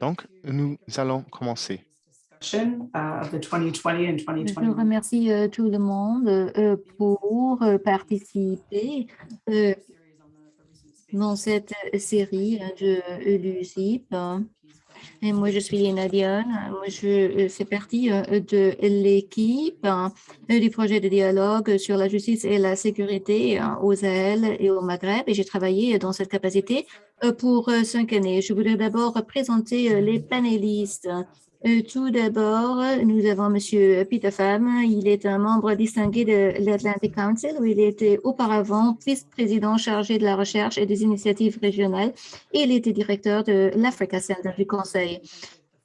Donc, nous allons commencer. Je remercie euh, tout le monde euh, pour euh, participer dans cette série de l'UCIP. Et moi, je suis Léna Dion. Moi, je fais partie de l'équipe du projet de dialogue sur la justice et la sécurité aux Sahel et au Maghreb. Et j'ai travaillé dans cette capacité pour cinq années. Je voudrais d'abord présenter les panélistes euh, tout d'abord, nous avons M. Peter Pham. Il est un membre distingué de l'Atlantic Council où il était auparavant vice-président chargé de la recherche et des initiatives régionales il était directeur de l'Africa Center du Conseil.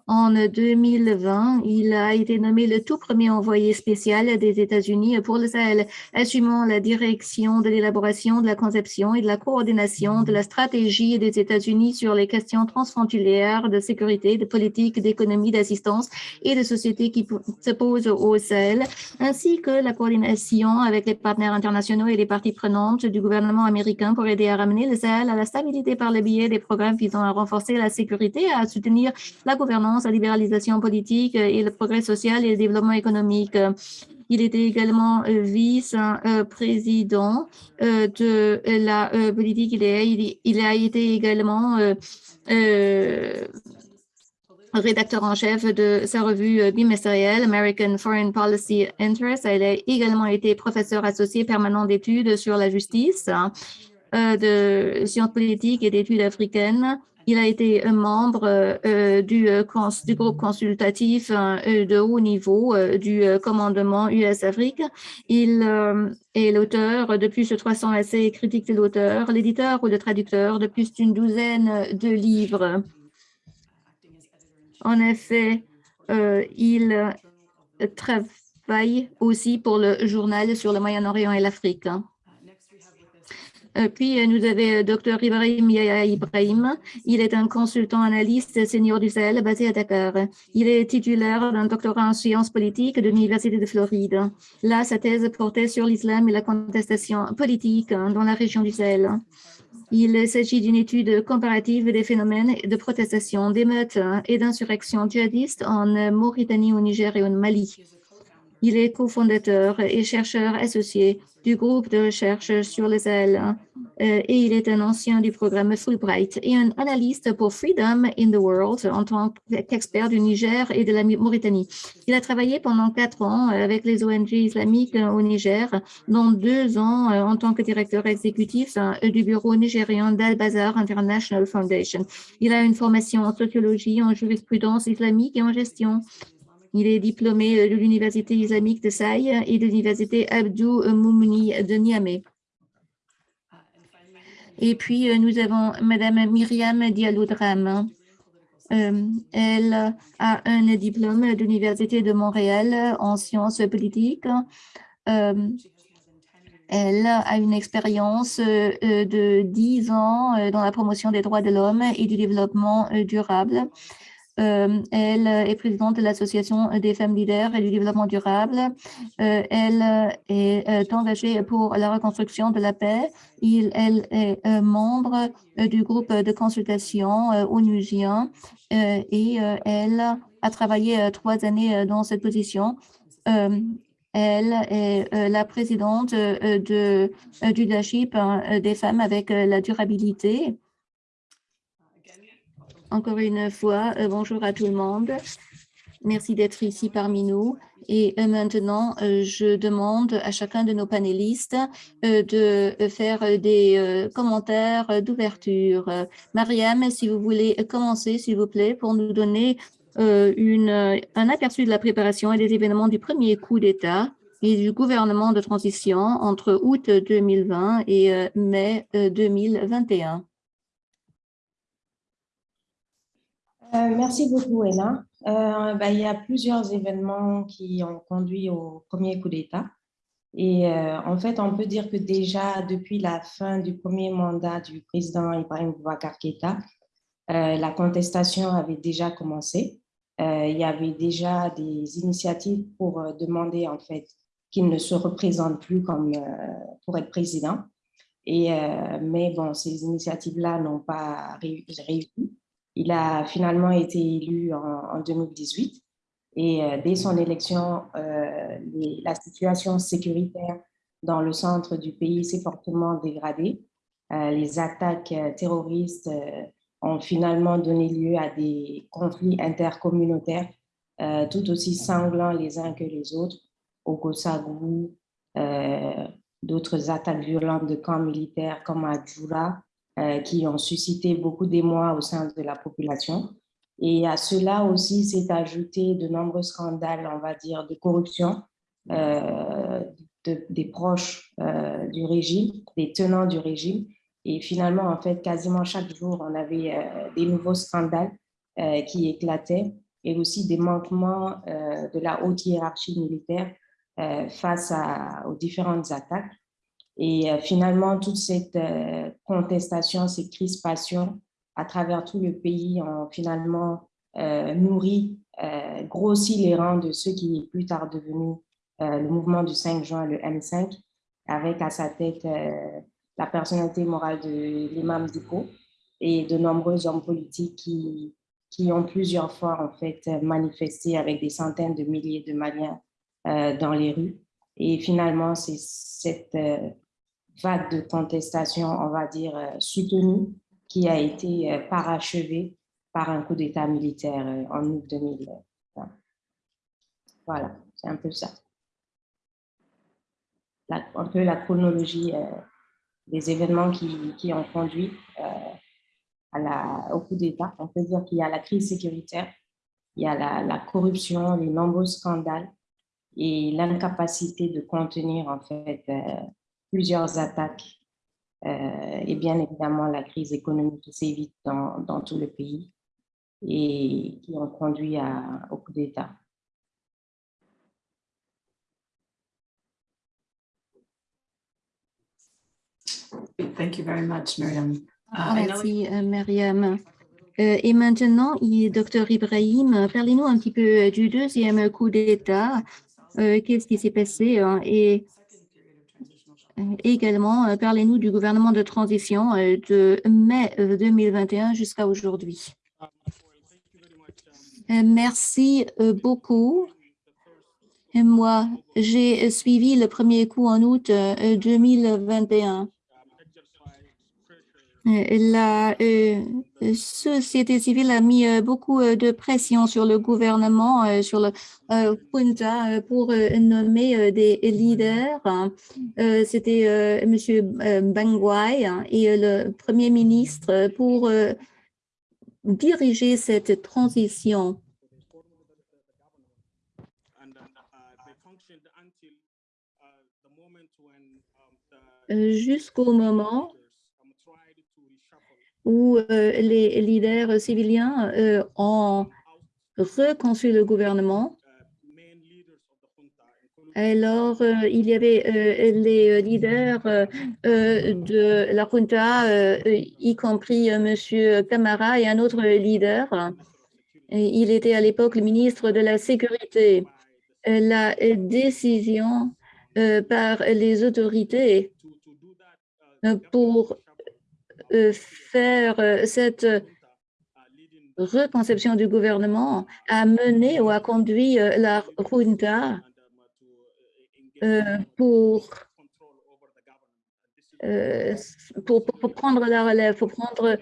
En 2020, il a été nommé le tout premier envoyé spécial des États-Unis pour le Sahel, assumant la direction de l'élaboration, de la conception et de la coordination de la stratégie des États-Unis sur les questions transfrontalières de sécurité, de politique, d'économie, d'assistance et de société qui se posent au Sahel, ainsi que la coordination avec les partenaires internationaux et les parties prenantes du gouvernement américain pour aider à ramener le Sahel à la stabilité par le biais des programmes visant à renforcer la sécurité à soutenir la gouvernance la libéralisation politique et le progrès social et le développement économique. Il était également euh, vice-président euh, de la euh, politique. Il a, été également rédacteur en chef de sa revue bimestrielle American Foreign Policy Interest. Il a également été professeur associé permanent d'études sur la justice, de sciences politiques et d'études africaines il a été membre euh, du, euh, du, groupe consultatif euh, de haut niveau du commandement US-Afrique. Il est l'auteur de plus de 300 essais critiques de l'auteur, l'éditeur ou le traducteur de plus d'une douzaine de livres. En effet, il travaille aussi pour le journal sur le Moyen-Orient et l'Afrique. Euh, puis, euh, nous avons euh, Dr Ibrahim Yaya Ibrahim. Il est un consultant analyste senior du Sahel basé à Dakar. Il est titulaire d'un doctorat en sciences politiques de l'Université de Floride. Là, sa thèse portait sur l'islam et la contestation politique hein, dans la région du Sahel. Il s'agit d'une étude comparative des phénomènes de protestation, d'émeutes hein, et d'insurrection djihadistes en Mauritanie, au Niger et au Mali. Il est cofondateur et chercheur associé du groupe de recherche sur les ailes euh, et il est un ancien du programme Fulbright et un analyste pour Freedom in the World en tant qu'expert du Niger et de la Mauritanie. Il a travaillé pendant quatre ans avec les ONG islamiques au Niger, dont deux ans euh, en tant que directeur exécutif euh, du bureau nigérian d'Al-Bazar International Foundation. Il a une formation en sociologie, en jurisprudence islamique et en gestion. Il est diplômé de l'Université islamique de Saï et de l'Université Abdou Moumouni de Niamey. Et puis, euh, nous avons Madame Myriam Diallo-Dram. Euh, elle a un diplôme de l'Université de Montréal en sciences politiques. Euh, elle a une expérience de 10 ans dans la promotion des droits de l'homme et du développement durable. Euh, elle est présidente de l'Association des femmes leaders et du développement durable. Euh, elle est euh, engagée pour la reconstruction de la paix. Il, elle est membre du groupe de consultation onusien et elle a travaillé trois années dans cette position. Elle est la présidente de, du leadership des femmes avec la durabilité encore une fois, euh, bonjour à tout le monde. Merci d'être ici parmi nous. Et euh, maintenant, euh, je demande à chacun de nos panélistes de faire des commentaires d'ouverture. Mariam, si vous voulez commencer, s'il vous plaît, pour nous donner un aperçu de la préparation et des événements du premier coup d'État et du gouvernement de transition entre août 2020 et mai 2021. Euh, merci beaucoup, Ella. Euh, bah, il y a plusieurs événements qui ont conduit au premier coup d'État. Et euh, en fait, on peut dire que déjà depuis la fin du premier mandat du président Ibrahim Boubacar Keïta, la contestation avait déjà commencé. il y avait déjà des initiatives pour demander en fait qu'il ne se représente plus comme pour être président. Et, mais bon, ces initiatives-là n'ont pas réussi. Il a finalement été élu en, 2018 et dès son élection, la situation sécuritaire dans le centre du pays s'est fortement dégradée. les attaques terroristes ont finalement donné lieu à des conflits intercommunautaires tout aussi sanglants les uns que les autres, au Kossagou, d'autres attaques violentes de camps militaires comme à Djoura, euh, qui ont suscité beaucoup d'émoi au sein de la population. Et à cela aussi s'est ajouté de nombreux scandales, on va dire, de corruption euh, des proches euh, du régime, des tenants du régime. Et finalement, en fait, quasiment chaque jour, on avait des nouveaux scandales qui éclataient et aussi des manquements de la haute hiérarchie militaire face aux différentes attaques. Et euh, finalement, toute cette euh, contestation, ces crispations à travers tout le pays ont finalement euh, nourri, grossi les rangs de ceux qui est plus tard devenu le mouvement du 5 juin, le M5, avec à sa tête la personnalité morale de l'imam Diko et de nombreux hommes politiques qui, qui ont plusieurs fois en fait manifesté avec des centaines de milliers de Maliens dans les rues. Et finalement, c'est cette vague de contestation, on va dire, euh, soutenue, qui a été euh, parachevée par un coup d'État militaire euh, en août 2020. Voilà, c'est un peu ça. un peu la chronologie des événements qui, qui ont conduit à la, au coup d'État. On peut dire qu'il y a la crise sécuritaire, il y a la, la corruption, les nombreux scandales et l'incapacité de contenir en fait plusieurs attaques euh, et bien évidemment la crise économique qui s'évite dans, dans, tout le pays et qui ont conduit à, au coup d'État. Thank you very much, Myriam. Uh, Merci, uh, Myriam. Euh, et maintenant, Dr Ibrahim, parlez-nous un petit peu du deuxième coup d'État. Euh, Qu'est-ce qui s'est passé hein, et Également, euh, parlez-nous du gouvernement de transition euh, de mai 2021 euh, jusqu'à aujourd'hui. Merci beaucoup. Moi, j'ai suivi le premier coup en août 2021. La euh, société civile a mis euh, beaucoup euh, de pression sur le gouvernement, sur le Punta pour nommer des leaders. C'était M. Bangwai hein, et le Premier ministre pour diriger cette transition. Jusqu'au moment où euh, les leaders civiliens euh, ont reconstruit le gouvernement. Alors, euh, il y avait les leaders de la junta, y compris M. Camara et un autre leader. il était à l'époque le ministre de la Sécurité. La décision par les autorités pour faire euh, cette reconception du gouvernement a mené ou a conduit euh, la junta pour, pour, pour, prendre la relève, pour prendre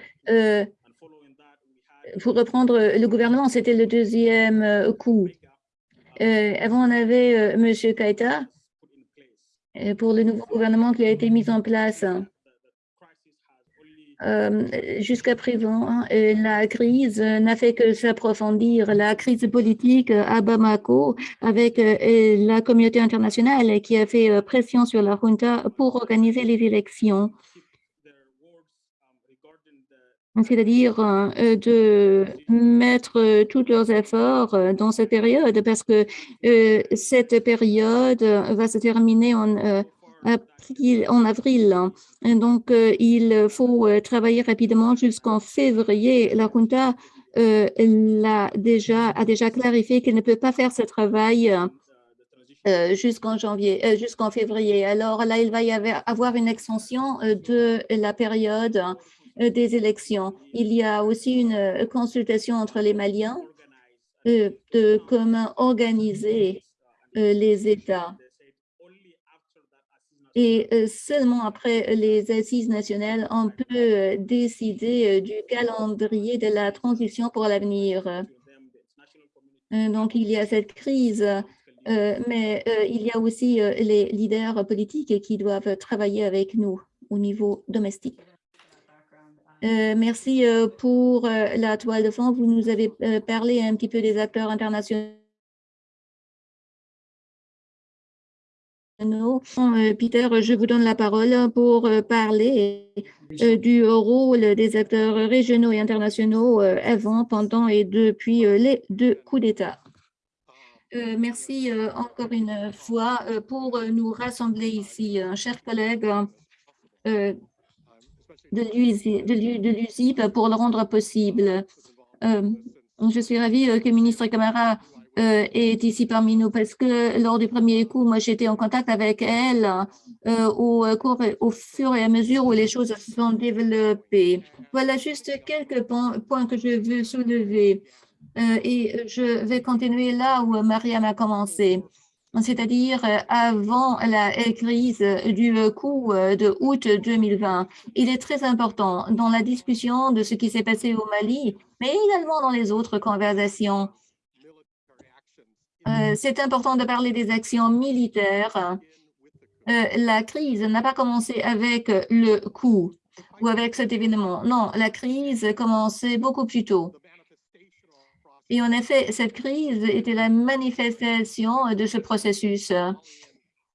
pour reprendre le gouvernement, c'était le deuxième coup. avant, on avait M. Kaita pour le nouveau gouvernement qui a été mis en place. Euh, jusqu'à présent, hein, la crise n'a fait que s'approfondir. La crise politique à Bamako avec euh, la communauté internationale qui a fait euh, pression sur la junta pour organiser les élections. C'est-à-dire de mettre tous leurs efforts dans cette période parce que cette période va se terminer en en avril. Donc, euh, il faut euh, travailler rapidement jusqu'en février. La Junta euh, a, déjà, a déjà clarifié qu'elle ne peut pas faire ce travail jusqu'en janvier, jusqu'en février. Alors là, il va y avoir une extension de la période des élections. Il y a aussi une consultation entre les Maliens de comment organiser les États. Et euh, seulement après les assises nationales, on peut euh, décider euh, du calendrier de la transition pour l'avenir. Donc, il y a cette crise, mais il y a aussi les leaders politiques qui doivent travailler avec nous au niveau domestique. Merci pour la toile de fond. Vous nous avez parlé un petit peu des acteurs internationaux. Euh, Peter, je vous donne la parole pour euh, parler euh, du rôle des acteurs régionaux et internationaux avant, pendant et depuis les deux coups d'État. Euh, Merci euh, encore une fois euh, pour nous rassembler ici, chers collègues de l'USI- de l'U- de l'USIP pour le rendre possible. Je suis ravie que le ministre Camara euh, est ici parmi nous parce que lors du premier coup, moi, j'étais en contact avec elle euh, au, cours, au fur et à mesure où les choses se sont développées. Voilà juste quelques points, que je veux soulever. Euh, et je vais continuer là où Mariam a commencé, c'est-à-dire euh, avant la crise du coup euh, de août 2020. Il est très important dans la discussion de ce qui s'est passé au Mali, mais également dans les autres conversations. Euh, C'est important de parler des actions militaires. Euh, la crise n'a pas commencé avec le coup ou avec cet événement. Non, la crise commençait beaucoup plus tôt. Et en effet, cette crise était la manifestation de ce processus. Euh,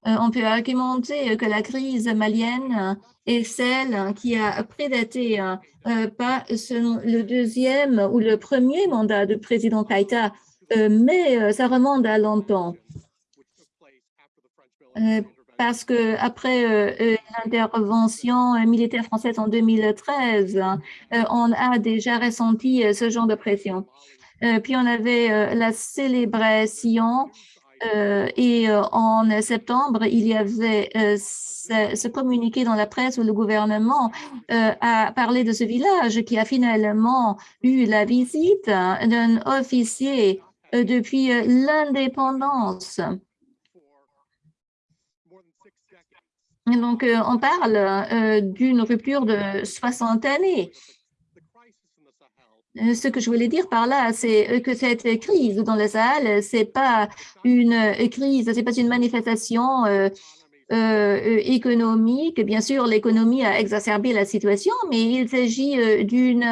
on peut argumenter que la crise malienne est celle qui a prédaté pas le deuxième ou le premier mandat du président Keïta, euh, mais euh, ça remonte à longtemps. Euh, parce que après euh, euh, l'intervention euh, militaire française en 2013, euh, on a déjà ressenti euh, ce genre de pression. Euh, puis on avait euh, la célébration euh, et euh, en septembre, il y avait euh, ce, communiqué dans la presse où le gouvernement euh, a parlé de ce village qui a finalement eu la visite hein, d'un officier euh, depuis euh, l'indépendance. Donc, euh, on parle euh, d'une rupture de 60 années. Euh, Ce que je voulais dire par là, c'est euh, que cette crise dans le Sahel, c'est pas une euh, crise, c'est pas une manifestation euh, euh, euh, économique. Bien sûr, l'économie a exacerbé la situation, mais il s'agit euh, d'une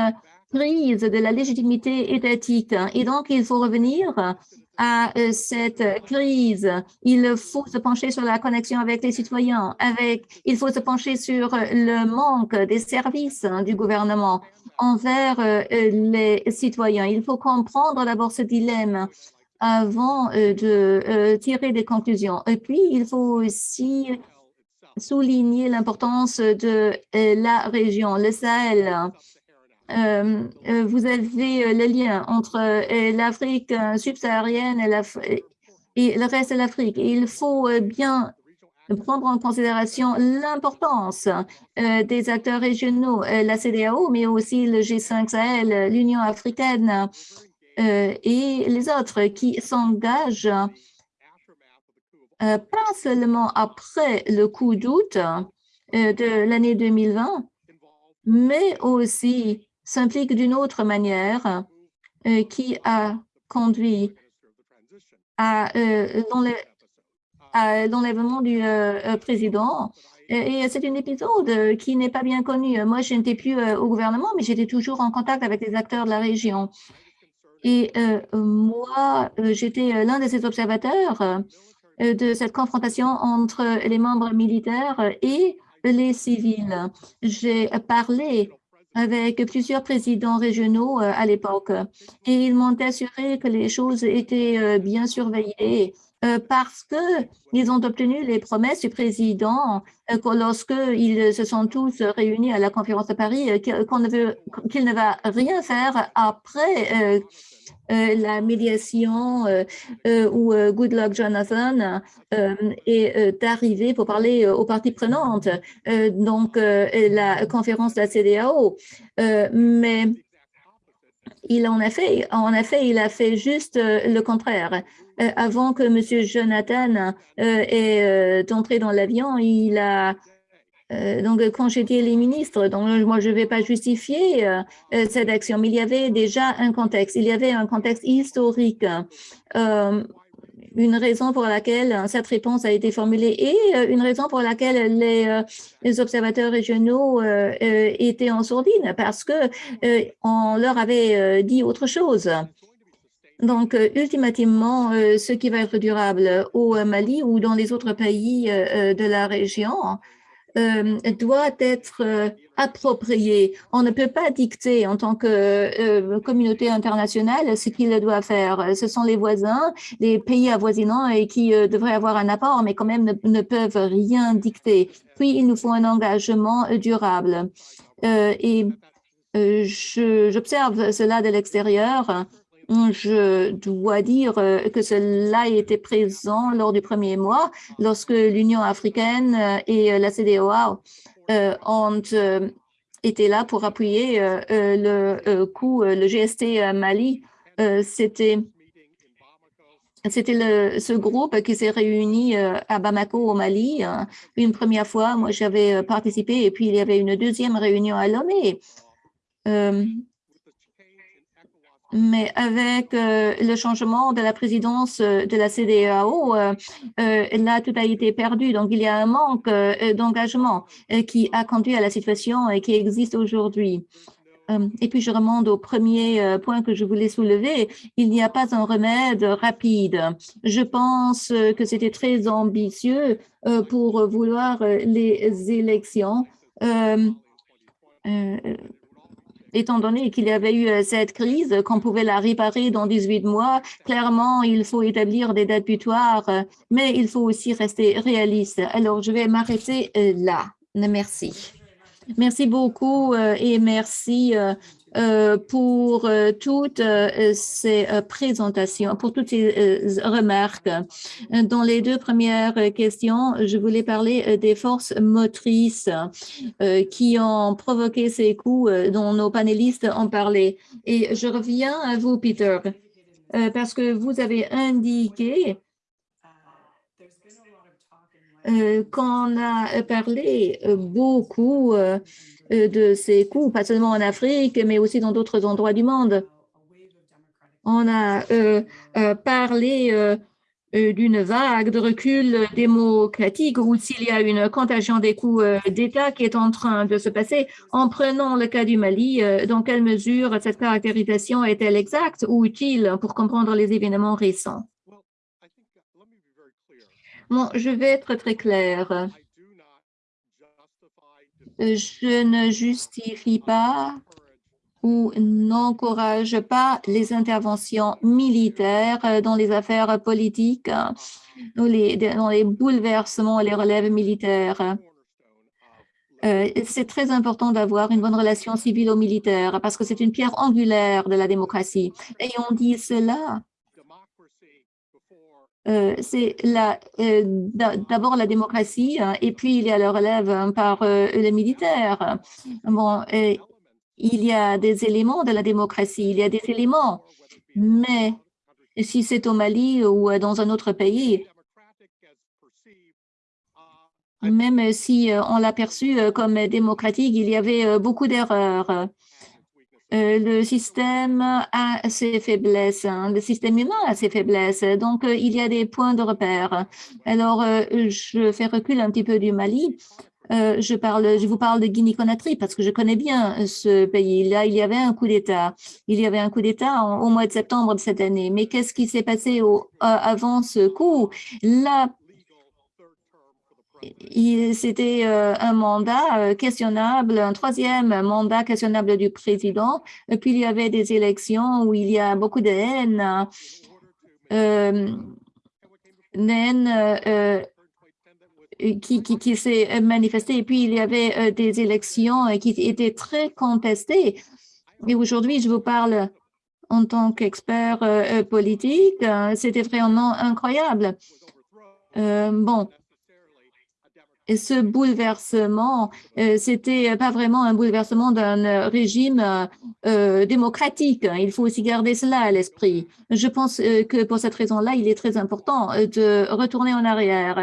crise de la légitimité étatique. Et donc, il faut revenir à euh, cette crise. Il faut se pencher sur la connexion avec les citoyens, avec, il faut se pencher sur le manque des services hein, du gouvernement envers euh, les citoyens. Il faut comprendre d'abord ce dilemme avant euh, de tirer des conclusions. Et puis, il faut aussi souligner l'importance de la région, le Sahel. Euh, euh, vous avez euh, le lien entre l'Afrique subsaharienne et, le reste de l'Afrique. Il faut bien prendre en considération l'importance des acteurs régionaux, la CDAO, mais aussi le G5 Sahel, l'Union africaine et les autres qui s'engagent pas seulement après le coup d'août de l'année 2020, mais aussi s'impliquent d'une autre manière euh, qui a conduit à euh, à l'enlèvement du euh, président. Et, c'est un épisode qui n'est pas bien connu. Moi, je n'étais plus euh, au gouvernement, mais j'étais toujours en contact avec les acteurs de la région. Et moi, j'étais l'un de ces observateurs de cette confrontation entre les membres militaires et les civils. J'ai parlé avec plusieurs présidents régionaux euh, à l'époque. Et ils m'ont assuré que les choses étaient euh, bien surveillées euh, parce qu'ils ont obtenu les promesses du président lorsqu'ils se sont tous réunis à la conférence de Paris, qu'on ne qu'il ne va rien faire après la médiation où Goodluck Jonathan est arrivé pour parler aux parties prenantes, donc la conférence de la CDAO. mais il en a fait, en effet, il a fait juste le contraire. Euh, avant que M. Jonathan euh, est euh, entré dans l'avion, il a donc congédié les ministres. Donc, moi, je ne vais pas justifier cette action, mais il y avait déjà un contexte. Il y avait un contexte historique une raison pour laquelle cette réponse a été formulée et une raison pour laquelle les, observateurs régionaux étaient en sourdine parce que on leur avait dit autre chose. Donc, euh, euh, ce qui va être durable au Mali ou dans les autres pays euh, de la région doit être approprié. On ne peut pas dicter en tant que communauté internationale ce qu'il doit faire. Ce sont les voisins, les pays avoisinants et qui devraient avoir un apport, mais quand même ne, ne peuvent rien dicter. Puis, il nous faut un engagement durable. et j'observe cela de l'extérieur je dois dire euh, que cela était présent lors du premier mois, lorsque l'Union africaine euh, et euh, la CDOA ont été là pour appuyer le coup, le GST Mali. C'était c'était ce groupe qui s'est réuni à Bamako, au Mali. Une première fois, moi, j'avais participé et puis il y avait une deuxième réunion à Lomé mais avec euh, le changement de la présidence euh, de la CDAO, euh, là, tout a été perdu. Donc, il y a un manque d'engagement qui a conduit à la situation et qui existe aujourd'hui. Et puis, je remonte au premier point que je voulais soulever. Il n'y a pas un remède rapide. Je pense que c'était très ambitieux pour vouloir les élections étant donné qu'il y avait eu euh, cette crise, qu'on pouvait la réparer dans 18 mois, clairement, il faut établir des dates butoirs, euh, mais il faut aussi rester réaliste. Alors, je vais m'arrêter euh, là. Merci. Merci beaucoup et merci euh, pour euh, toutes euh, ces présentations, pour toutes ces remarques. Dans les deux premières questions, je voulais parler des forces motrices qui ont provoqué ces coups dont nos panélistes ont parlé. Et je reviens à vous, Peter, parce que vous avez indiqué qu'on a parlé beaucoup euh, de ces coups, pas seulement en Afrique, mais aussi dans d'autres endroits du monde. On a euh, euh, parlé d'une vague de recul démocratique ou s'il y a une contagion des coups d'État qui est en train de se passer. En prenant le cas du Mali, dans quelle mesure cette caractérisation est-elle exacte ou utile pour comprendre les événements récents? Bon, je vais être très clair je ne justifie pas ou n'encourage pas les interventions militaires dans les affaires politiques dans les bouleversements, les relèves militaires. Euh, c'est très important d'avoir une bonne relation civilo-militaire parce que c'est une pierre angulaire de la démocratie. Et on dit cela euh, c'est euh, d'abord la démocratie hein, et puis il y a le relève par euh, les militaires. Bon, il y a des éléments de la démocratie, il y a des éléments, mais si c'est au Mali ou dans un autre pays, même si on l'a perçu comme démocratique, il y avait beaucoup d'erreurs. Euh, le système a ses faiblesses, hein. le système humain a ses faiblesses, donc euh, il y a des points de repère. Alors, euh, je fais recul un petit peu du Mali. je, parle, je vous parle de Guinée-Conakry parce que je connais bien ce pays. Là, il y avait un coup d'État. Il y avait un coup d'État au mois de septembre de cette année. Mais qu'est-ce qui s'est passé au, avant ce coup? C'était euh, un mandat euh, questionnable, un troisième mandat questionnable du président. Et puis, il y avait des élections où il y a beaucoup de haine. Euh, CNN euh, qui, s'est manifesté. Et puis, il y avait des élections qui étaient très contestées. Et aujourd'hui, je vous parle en tant qu'expert politique. C'était vraiment incroyable. bon, ce bouleversement, euh, c'était pas vraiment un bouleversement d'un régime euh, démocratique. Il faut aussi garder cela à l'esprit. Je pense euh, que pour cette raison-là, il est très important de retourner en arrière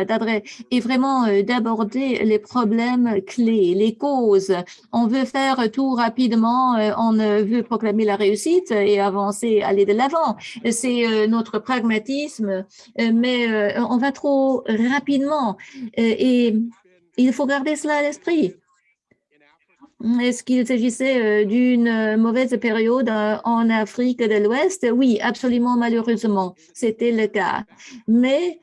et vraiment d'aborder les problèmes clés, les causes. On veut faire tout rapidement, on veut proclamer la réussite et avancer, aller de l'avant. C'est notre pragmatisme, mais on va trop rapidement et il faut garder cela à l'esprit. Est-ce qu'il s'agissait euh, d'une euh, mauvaise période euh, en Afrique de l'Ouest? Oui, absolument, malheureusement, c'était le cas. Mais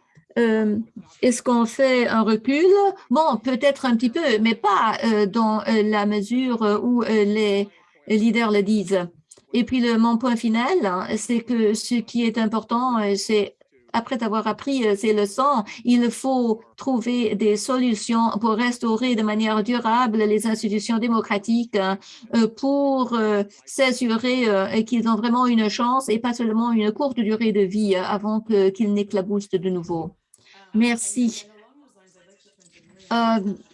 est-ce qu'on fait un recul? Bon, peut-être un petit peu, mais pas dans la mesure où les leaders le disent. Et puis, le, mon point final, hein, c'est que ce qui est important, c'est après avoir appris euh, ces leçons, il faut trouver des solutions pour restaurer de manière durable les institutions démocratiques hein, euh, pour euh, s'assurer qu'ils ont vraiment une chance et pas seulement une courte durée de vie avant qu'ils n'éclaboussent de nouveau. Merci.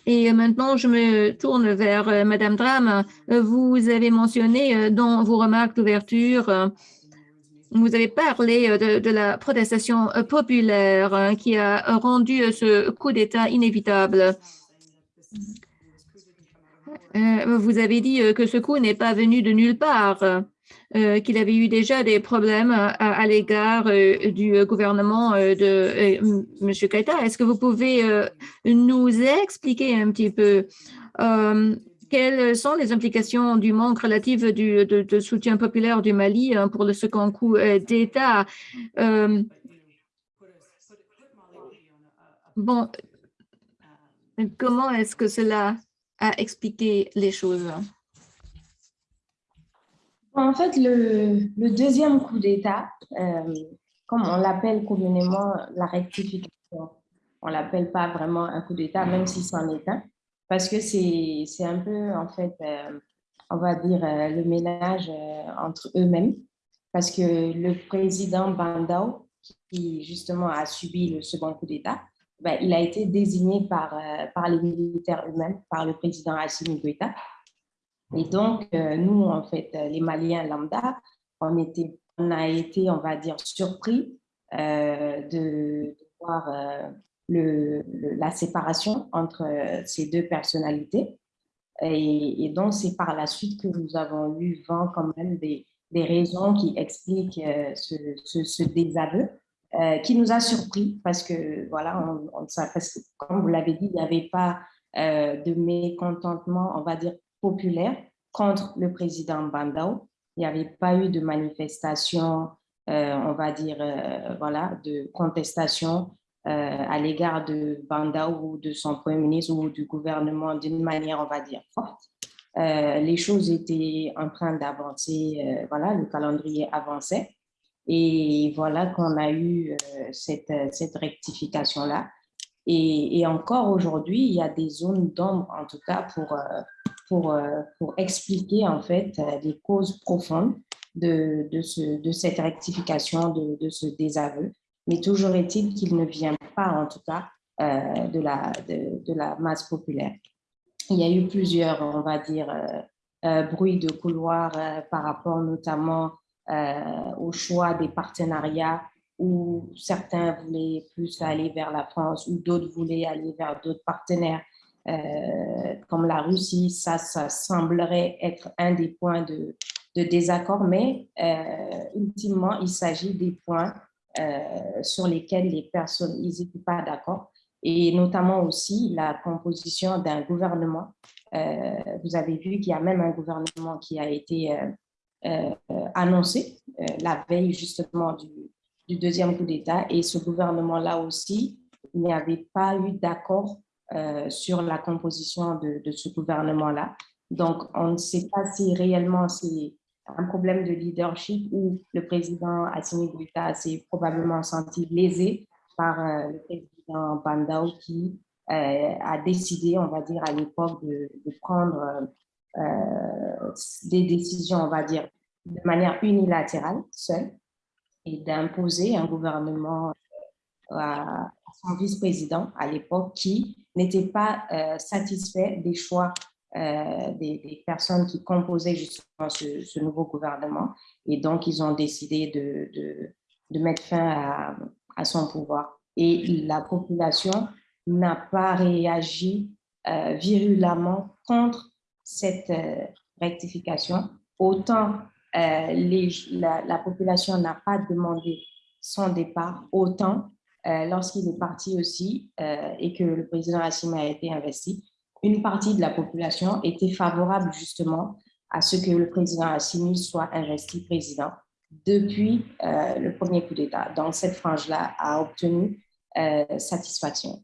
et maintenant, je me tourne vers Madame Dram. Vous avez mentionné dans vos remarques d'ouverture vous avez parlé euh, de, la protestation euh, populaire hein, qui a rendu euh, ce coup d'État inévitable. Vous avez dit que ce coup n'est pas venu de nulle part, qu'il avait eu déjà des problèmes à, l'égard du gouvernement de M. Keita. Est-ce que vous pouvez nous expliquer un petit peu quelles sont les implications du manque relatif de, soutien populaire du Mali hein, pour le second coup euh, d'État? Euh, Bon, comment est-ce que cela a expliqué les choses? En fait, le, le deuxième coup d'État, euh, comme on l'appelle communément la rectification, on ne l'appelle pas vraiment un coup d'État, même si c'en est un, parce que c'est un peu, en fait, euh, on va dire, euh, le ménage euh, entre eux-mêmes, parce que le président Bandao, qui justement a subi le second coup d'État, ben, il a été désigné par, par les militaires eux-mêmes, par le président Assimi Goïta. Et donc, nous, en fait, les Maliens lambda, on, était, on a été, on va dire, surpris de, de voir le, la séparation entre euh, ces deux personnalités. Et, donc, c'est par la suite que nous avons eu vent quand même des, des raisons qui expliquent euh, ce, ce, désaveu, euh, qui nous a surpris parce que, voilà, on, on, parce comme vous l'avez dit, il n'y avait pas de mécontentement, on va dire, populaire contre le président Bandao. Il n'y avait pas eu de manifestation, on va dire, voilà, de contestation à l'égard de Banda ou de son Premier ministre ou du gouvernement d'une manière, on va dire, forte. Euh, les choses étaient en train d'avancer, euh, voilà, le calendrier avançait. Et voilà qu'on a eu cette, cette rectification-là. Et, et, encore aujourd'hui, il y a des zones d'ombre, en tout cas, pour, pour, pour expliquer en fait les causes profondes de, de, ce, de cette rectification, de, de ce désaveu mais toujours est-il qu'il ne vient pas, en tout cas, euh, de, la, de, la masse populaire. Il y a eu plusieurs, on va dire, euh, euh, bruits de couloir par rapport notamment au choix des partenariats où certains voulaient plus aller vers la France ou d'autres voulaient aller vers d'autres partenaires comme la Russie. Ça, ça semblerait être un des points de, de désaccord, mais ultimement, il s'agit des points euh, sur lesquels les personnes n'étaient pas d'accord, et notamment aussi la composition d'un gouvernement. Euh, vous avez vu qu'il y a même un gouvernement qui a été euh, annoncé la veille justement du, deuxième coup d'État, et ce gouvernement-là aussi, il n'y avait pas eu d'accord sur la composition de, de ce gouvernement-là. Donc, on ne sait pas si réellement c'est un problème de leadership où le président Assimi Goïta s'est probablement senti lésé par euh, le président Bandao qui euh, a décidé, on va dire, à l'époque de, prendre euh, des décisions, on va dire, de manière unilatérale, seule, et d'imposer un gouvernement à, son vice-président à l'époque qui n'était pas satisfait des choix des, des, personnes qui composaient justement ce, ce, nouveau gouvernement. Et donc, ils ont décidé de, de, de mettre fin à, à, son pouvoir. Et la population n'a pas réagi euh, virulemment contre cette euh, rectification. Autant euh, les, la, la, population n'a pas demandé son départ, autant lorsqu'il est parti aussi et que le président Assimi a été investi, une partie de la population était favorable justement à ce que le président Assimi soit investi président depuis euh, le premier coup d'État. Donc, cette frange-là a obtenu euh, satisfaction.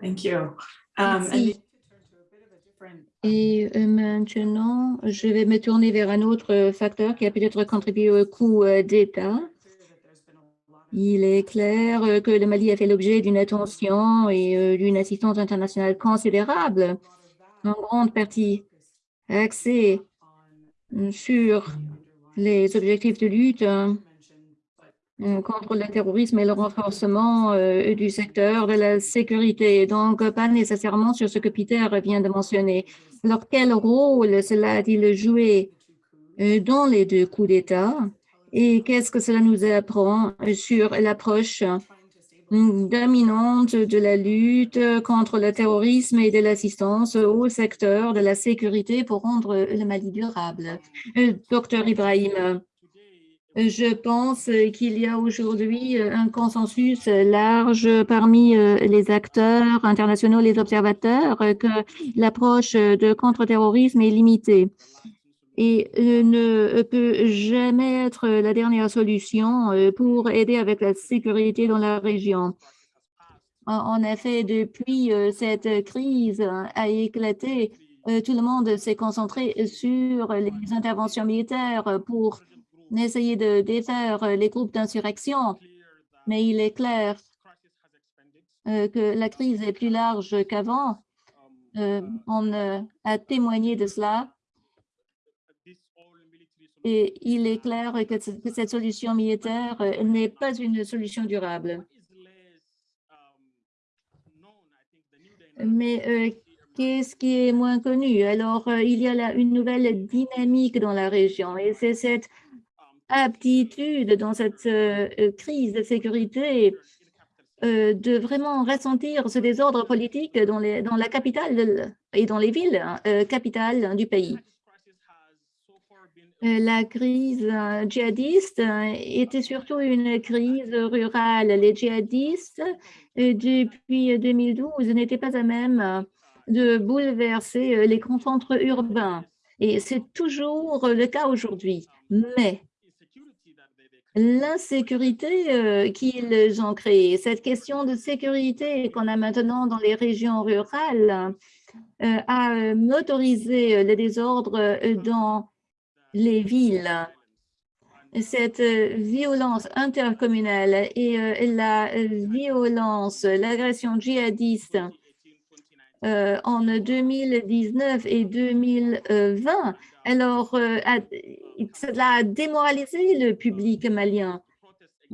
Thank you. Um, Merci. Et euh, maintenant, je vais me tourner vers un autre facteur qui a peut-être contribué au coup d'État. Il est clair euh, que le Mali a fait l'objet d'une attention et euh, d'une assistance internationale considérable, en grande partie axée sur les objectifs de lutte euh, contre le terrorisme et le renforcement du secteur de la sécurité. Donc, pas nécessairement sur ce que Peter vient de mentionner. Alors, quel rôle cela a-t-il joué dans les deux coups d'État? Et qu'est-ce que cela nous apprend sur l'approche dominante de la lutte contre le terrorisme et de l'assistance au secteur de la sécurité pour rendre le Mali durable? Euh, docteur Ibrahim, je pense qu'il y a aujourd'hui un consensus large parmi euh, les acteurs internationaux, les observateurs, que l'approche de contre-terrorisme est limitée et euh, ne peut jamais être la dernière solution euh, pour aider avec la sécurité dans la région. En effet, depuis euh, cette crise a éclaté, tout le monde s'est concentré sur les interventions militaires pour essayer de défaire les groupes d'insurrection. Mais il est clair que la crise est plus large qu'avant. On a témoigné de cela et il est clair que, cette solution militaire euh, n'est pas une solution durable. Mais euh, qu'est-ce qui est moins connu? Alors, euh, il y a là une nouvelle dynamique dans la région et c'est cette aptitude dans cette crise de sécurité de vraiment ressentir ce désordre politique dans, la capitale et dans les villes capitales du pays. Euh, la crise euh, djihadiste euh, était surtout une crise rurale. Les djihadistes, depuis 2012, n'étaient pas à même de bouleverser les grands centres urbains. Et c'est toujours le cas aujourd'hui. Mais l'insécurité qu'ils ont créée, cette question de sécurité qu'on a maintenant dans les régions rurales, a motorisé le désordre dans les villes. Cette violence intercommunale et euh, la violence, l'agression djihadiste euh, en 2019 et 2020, alors euh, cela a démoralisé le public malien.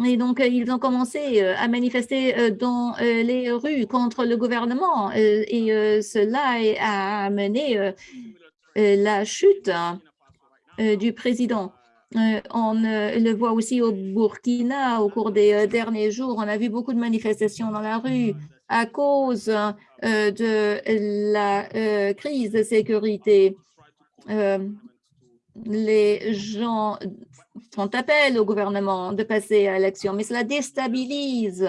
Et donc, ils ont commencé à manifester dans les rues contre le gouvernement et cela a amené la chute euh, du président. Euh, on euh, le voit aussi au Burkina au cours des derniers jours. On a vu beaucoup de manifestations dans la rue à cause de la crise de sécurité. Les gens font appel au gouvernement de passer à l'action, mais cela déstabilise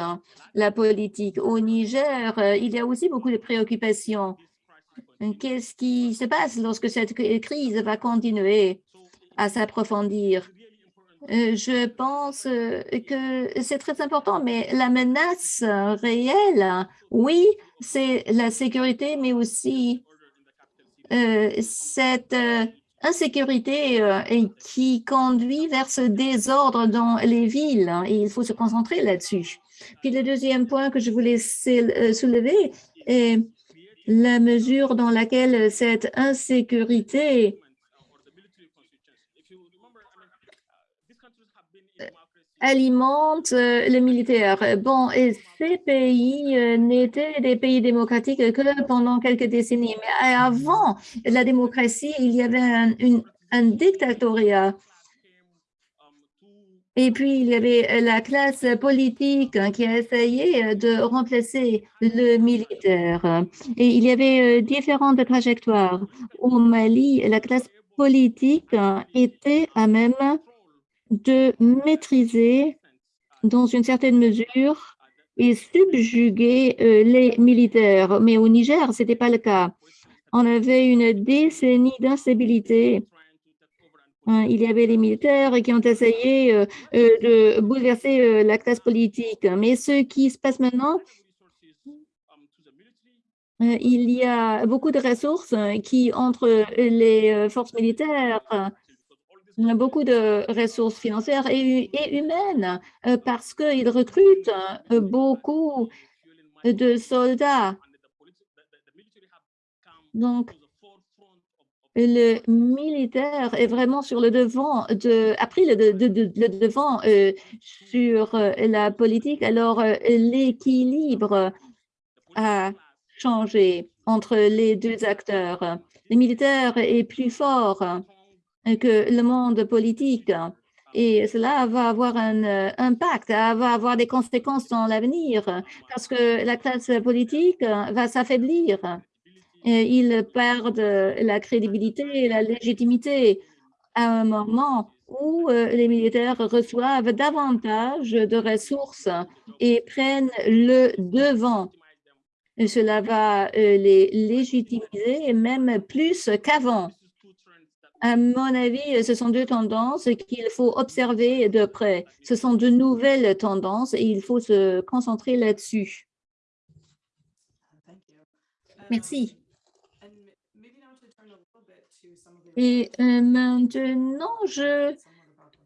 la politique. Au Niger, il y a aussi beaucoup de préoccupations. Qu'est-ce qui se passe lorsque cette crise va continuer? à s'approfondir? Euh, Je pense euh, que c'est très important, mais la menace euh, réelle, oui, c'est la sécurité, mais aussi euh, cette euh, insécurité euh, qui conduit vers ce désordre dans les villes. hein, et il faut se concentrer là-dessus. Puis le deuxième point que je voulais sou- euh, soulever est la mesure dans laquelle cette insécurité alimente euh, les militaires. Bon, et ces pays euh, n'étaient des pays démocratiques que pendant quelques décennies. Mais avant la démocratie, il y avait un, une- un dictatoriat. Et puis, il y avait la classe politique hein, qui a essayé euh, de remplacer le militaire. Et il y avait différentes trajectoires. Au Mali, la classe politique hein, était à même de maîtriser dans une certaine mesure et subjuguer euh, les militaires. Mais au Niger, ce n'était pas le cas. On avait une décennie d'instabilité. Hein, Il y avait les militaires qui ont essayé euh, euh, de bouleverser la classe politique. Mais ce qui se passe maintenant, il y a beaucoup de ressources euh, qui, entre les forces militaires, beaucoup de ressources financières et, hu- et humaines euh, parce qu'ils recrutent euh, beaucoup de soldats. Donc, le militaire est vraiment sur le devant de, a pris le, de- de- de- le devant euh, sur la politique. Alors, l'équilibre a changé entre les deux acteurs. Le militaire est plus fort que le monde politique. Et cela va avoir un euh, impact, ça va avoir des conséquences dans l'avenir parce que la classe politique euh, va s'affaiblir. Ils perdent euh, la crédibilité et la légitimité à un moment où euh, les militaires reçoivent davantage de ressources et prennent le devant. Et cela va euh, les légitimiser même plus qu'avant. À mon avis, ce sont deux tendances qu'il faut observer de près. Ce sont de nouvelles tendances et il faut se concentrer là-dessus. Merci. Et euh, maintenant, je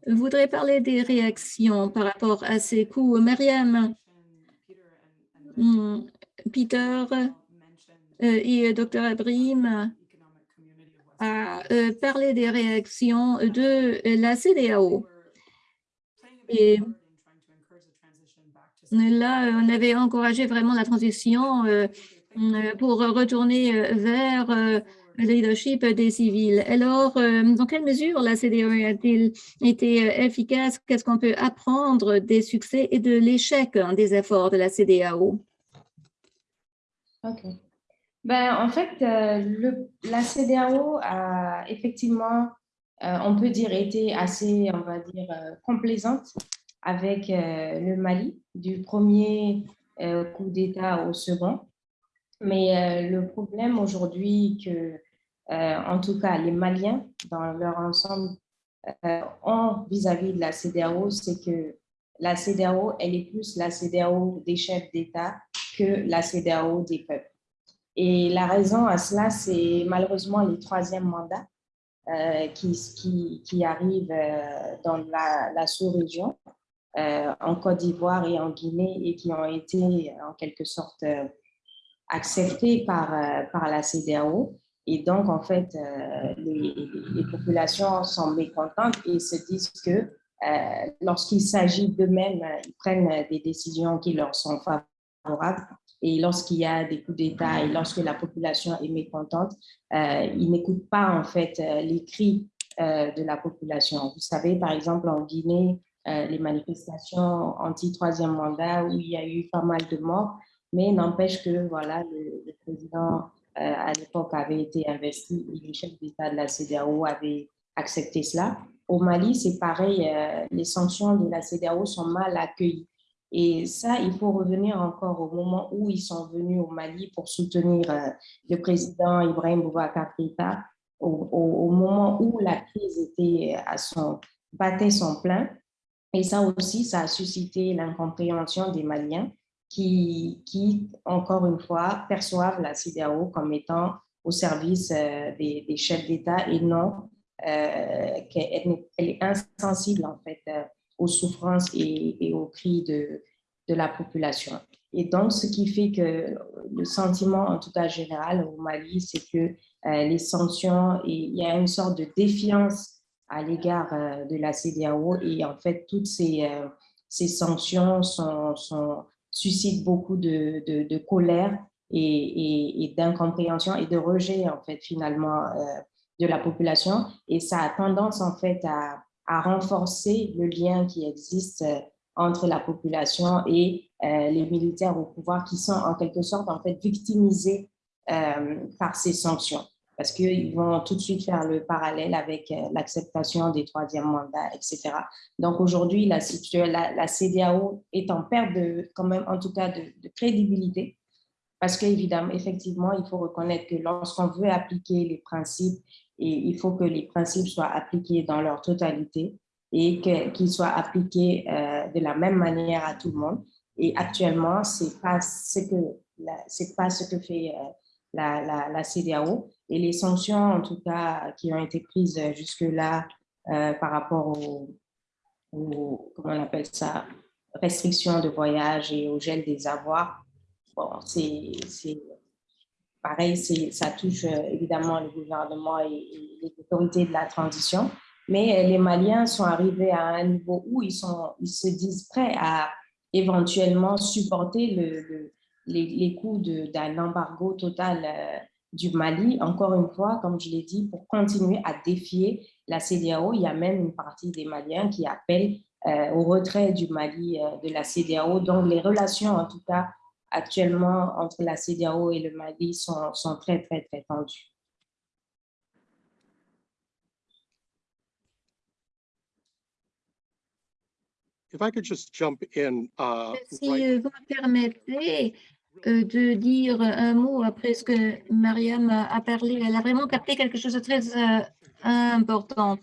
voudrais parler des réactions par rapport à ces coups. Mariam, hmm, Peter euh, et Dr. Abrim a euh, parlé des réactions de la CDAO. Là, on avait encouragé vraiment la transition euh, euh, pour retourner euh, vers euh, le leadership des civils. Alors, euh, dans quelle mesure la CDAO a-t-il été euh, efficace? Qu'est-ce qu'on peut apprendre des succès et de l'échec hein, des efforts de la CDAO? Ok. Ben, en fait, euh, la CDAO a effectivement, euh, on peut dire, été assez, on va dire, euh, complaisante avec le Mali, du premier coup d'État au second. Mais le problème aujourd'hui que, en tout cas, les Maliens, dans leur ensemble, ont vis-à-vis de la CDAO, c'est que la CDAO, elle est plus la CDAO des chefs d'État que la CDAO des peuples. Et la raison à cela, c'est malheureusement les troisièmes mandats euh, qui, qui, arrivent euh, dans la, sous-région, euh, en Côte d'Ivoire et en Guinée, et qui ont été en quelque sorte acceptés par, par la CDAO. Et donc, en fait, les, les populations sont mécontentes et se disent que lorsqu'il s'agit d'eux-mêmes, ils prennent des décisions qui leur sont favorables. Et lorsqu'il y a des coups d'État et lorsque la population est mécontente, euh, ils n'écoutent pas en fait euh, les cris euh, de la population. Vous savez, par exemple, en Guinée, euh, les manifestations anti-troisième mandat où il y a eu pas mal de morts, mais n'empêche que voilà, le, le président à l'époque avait été investi et le chef d'État de la CDAO avait accepté cela. Au Mali, c'est pareil, les sanctions de la CDAO sont mal accueillies. Et ça, il faut revenir encore au moment où ils sont venus au Mali pour soutenir euh, le président Ibrahim Boubacar Keïta, au, moment où la crise était à son, battait son plein. Et ça aussi, ça a suscité l'incompréhension des Maliens qui, qui, encore une fois, perçoivent la CDAO comme étant au service euh, des, des chefs d'État et non euh, qu'elle est insensible en fait euh, aux souffrances et, aux cris de, de la population. Et donc, ce qui fait que le sentiment, en tout cas général au Mali, c'est que les sanctions, et il y a une sorte de défiance à l'égard de la CDAO et en fait, toutes ces, ces sanctions sont, suscitent beaucoup de, de, colère et, et d'incompréhension et de rejet, en fait, finalement, de la population. Et ça a tendance, en fait, à, à renforcer le lien qui existe euh, entre la population et euh, les militaires au pouvoir qui sont en quelque sorte en fait victimisés euh, par ces sanctions parce qu'ils vont tout de suite faire le parallèle avec l'acceptation des troisièmes mandats, etc. Donc aujourd'hui, la, CDAO est en perte de, quand même, en tout cas, de, de crédibilité parce qu'évidemment, effectivement, il faut reconnaître que lorsqu'on veut appliquer les principes et il faut que les principes soient appliqués dans leur totalité et qu'ils soient appliqués euh, de la même manière à tout le monde. Et actuellement, ce n'est pas, ce que, pas ce que fait euh, la, la, CDAO. Et les sanctions, en tout cas, qui ont été prises jusque-là euh, par rapport aux, au, comment on appelle ça, restrictions de voyage et au gel des avoirs, bon, c'est pareil, ça touche euh, évidemment le gouvernement et, les autorités de la transition, mais euh, les Maliens sont arrivés à un niveau où ils, se disent prêts à éventuellement supporter le, les, les, coûts d'un embargo total euh, du Mali, encore une fois, comme je l'ai dit, pour continuer à défier la CDAO. Il y a même une partie des Maliens qui appellent au retrait du Mali de la CDAO. Donc, les relations, en tout cas, actuellement entre la CDAO et le Mali sont, sont très, très, très tendues. If I could just jump in, uh, si right... vous me permettez euh, de dire un mot après ce que Mariam a parlé, elle a vraiment capté quelque chose de très euh, important.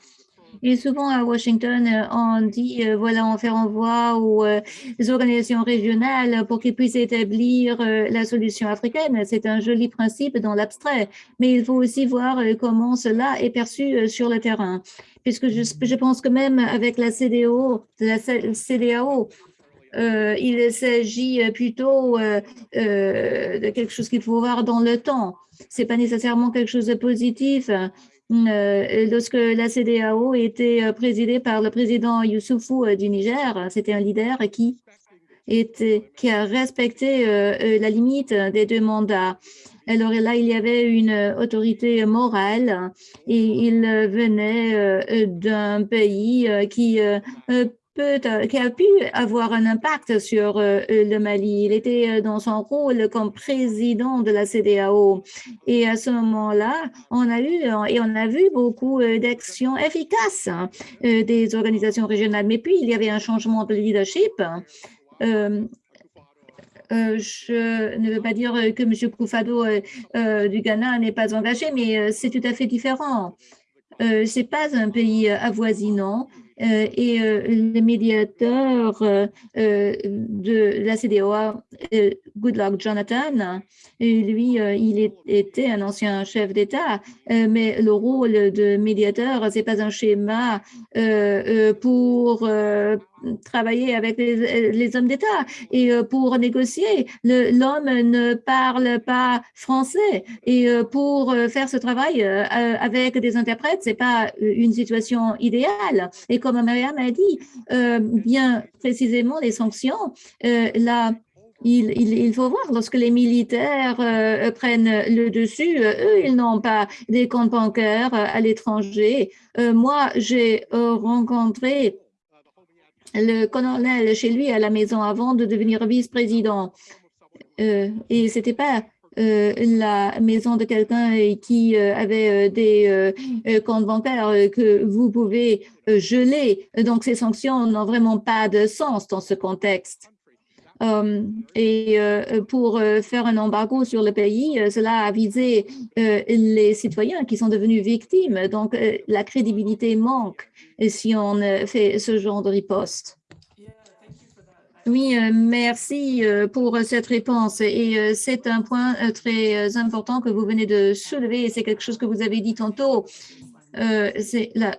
Et souvent à Washington, euh, on dit, euh, voilà, on fait envoi aux euh, organisations régionales pour qu'ils puissent établir la solution africaine. C'est un joli principe dans l'abstrait, mais il faut aussi voir comment cela est perçu sur le terrain. Puisque je, pense que même avec la CDO, la CDAO, il s'agit plutôt de quelque chose qu'il faut voir dans le temps. C'est pas nécessairement quelque chose de positif. Euh, lorsque la CDAO était euh, présidée par le président Youssoufou euh, du Niger, c'était un leader qui, était, qui a respecté la limite des deux mandats. Alors là, il y avait une autorité morale et il venait d'un pays qui euh, qui a pu avoir un impact sur euh, le Mali. Il était euh, dans son rôle comme président de la CDAO. Et à ce moment-là, on a eu et on a vu beaucoup d'actions efficaces hein, des organisations régionales. Mais puis, il y avait un changement de leadership. Euh, je ne veux pas dire que M. Koufado du Ghana n'est pas engagé, mais c'est tout à fait différent. Euh, Ce n'est pas un pays avoisinant, et euh, le médiateur euh, de la CDOA, Goodluck Jonathan, lui, il était un ancien chef d'État, mais le rôle de médiateur, c'est pas un schéma pour travailler avec les, hommes d'État et pour négocier. L'homme ne parle pas français et pour faire ce travail avec des interprètes, c'est pas une situation idéale. Et comme Mariam a dit, euh, bien précisément les sanctions, euh, là, il, il, faut voir, lorsque les militaires euh, prennent le dessus, eux, ils n'ont pas des comptes bancaires à l'étranger. moi, j'ai rencontré le colonel chez lui à la maison avant de devenir vice-président. et c'était pas euh, la maison de quelqu'un qui euh, avait euh, des comptes bancaires que vous pouvez geler. Donc, ces sanctions n'ont vraiment pas de sens dans ce contexte. Euh, et euh, pour euh, faire un embargo sur le pays, cela a visé les citoyens qui sont devenus victimes. Donc, la crédibilité manque si on fait ce genre de riposte. Oui, merci pour cette réponse. Et c'est un point très important que vous venez de soulever. C'est quelque chose que vous avez dit tantôt. Euh,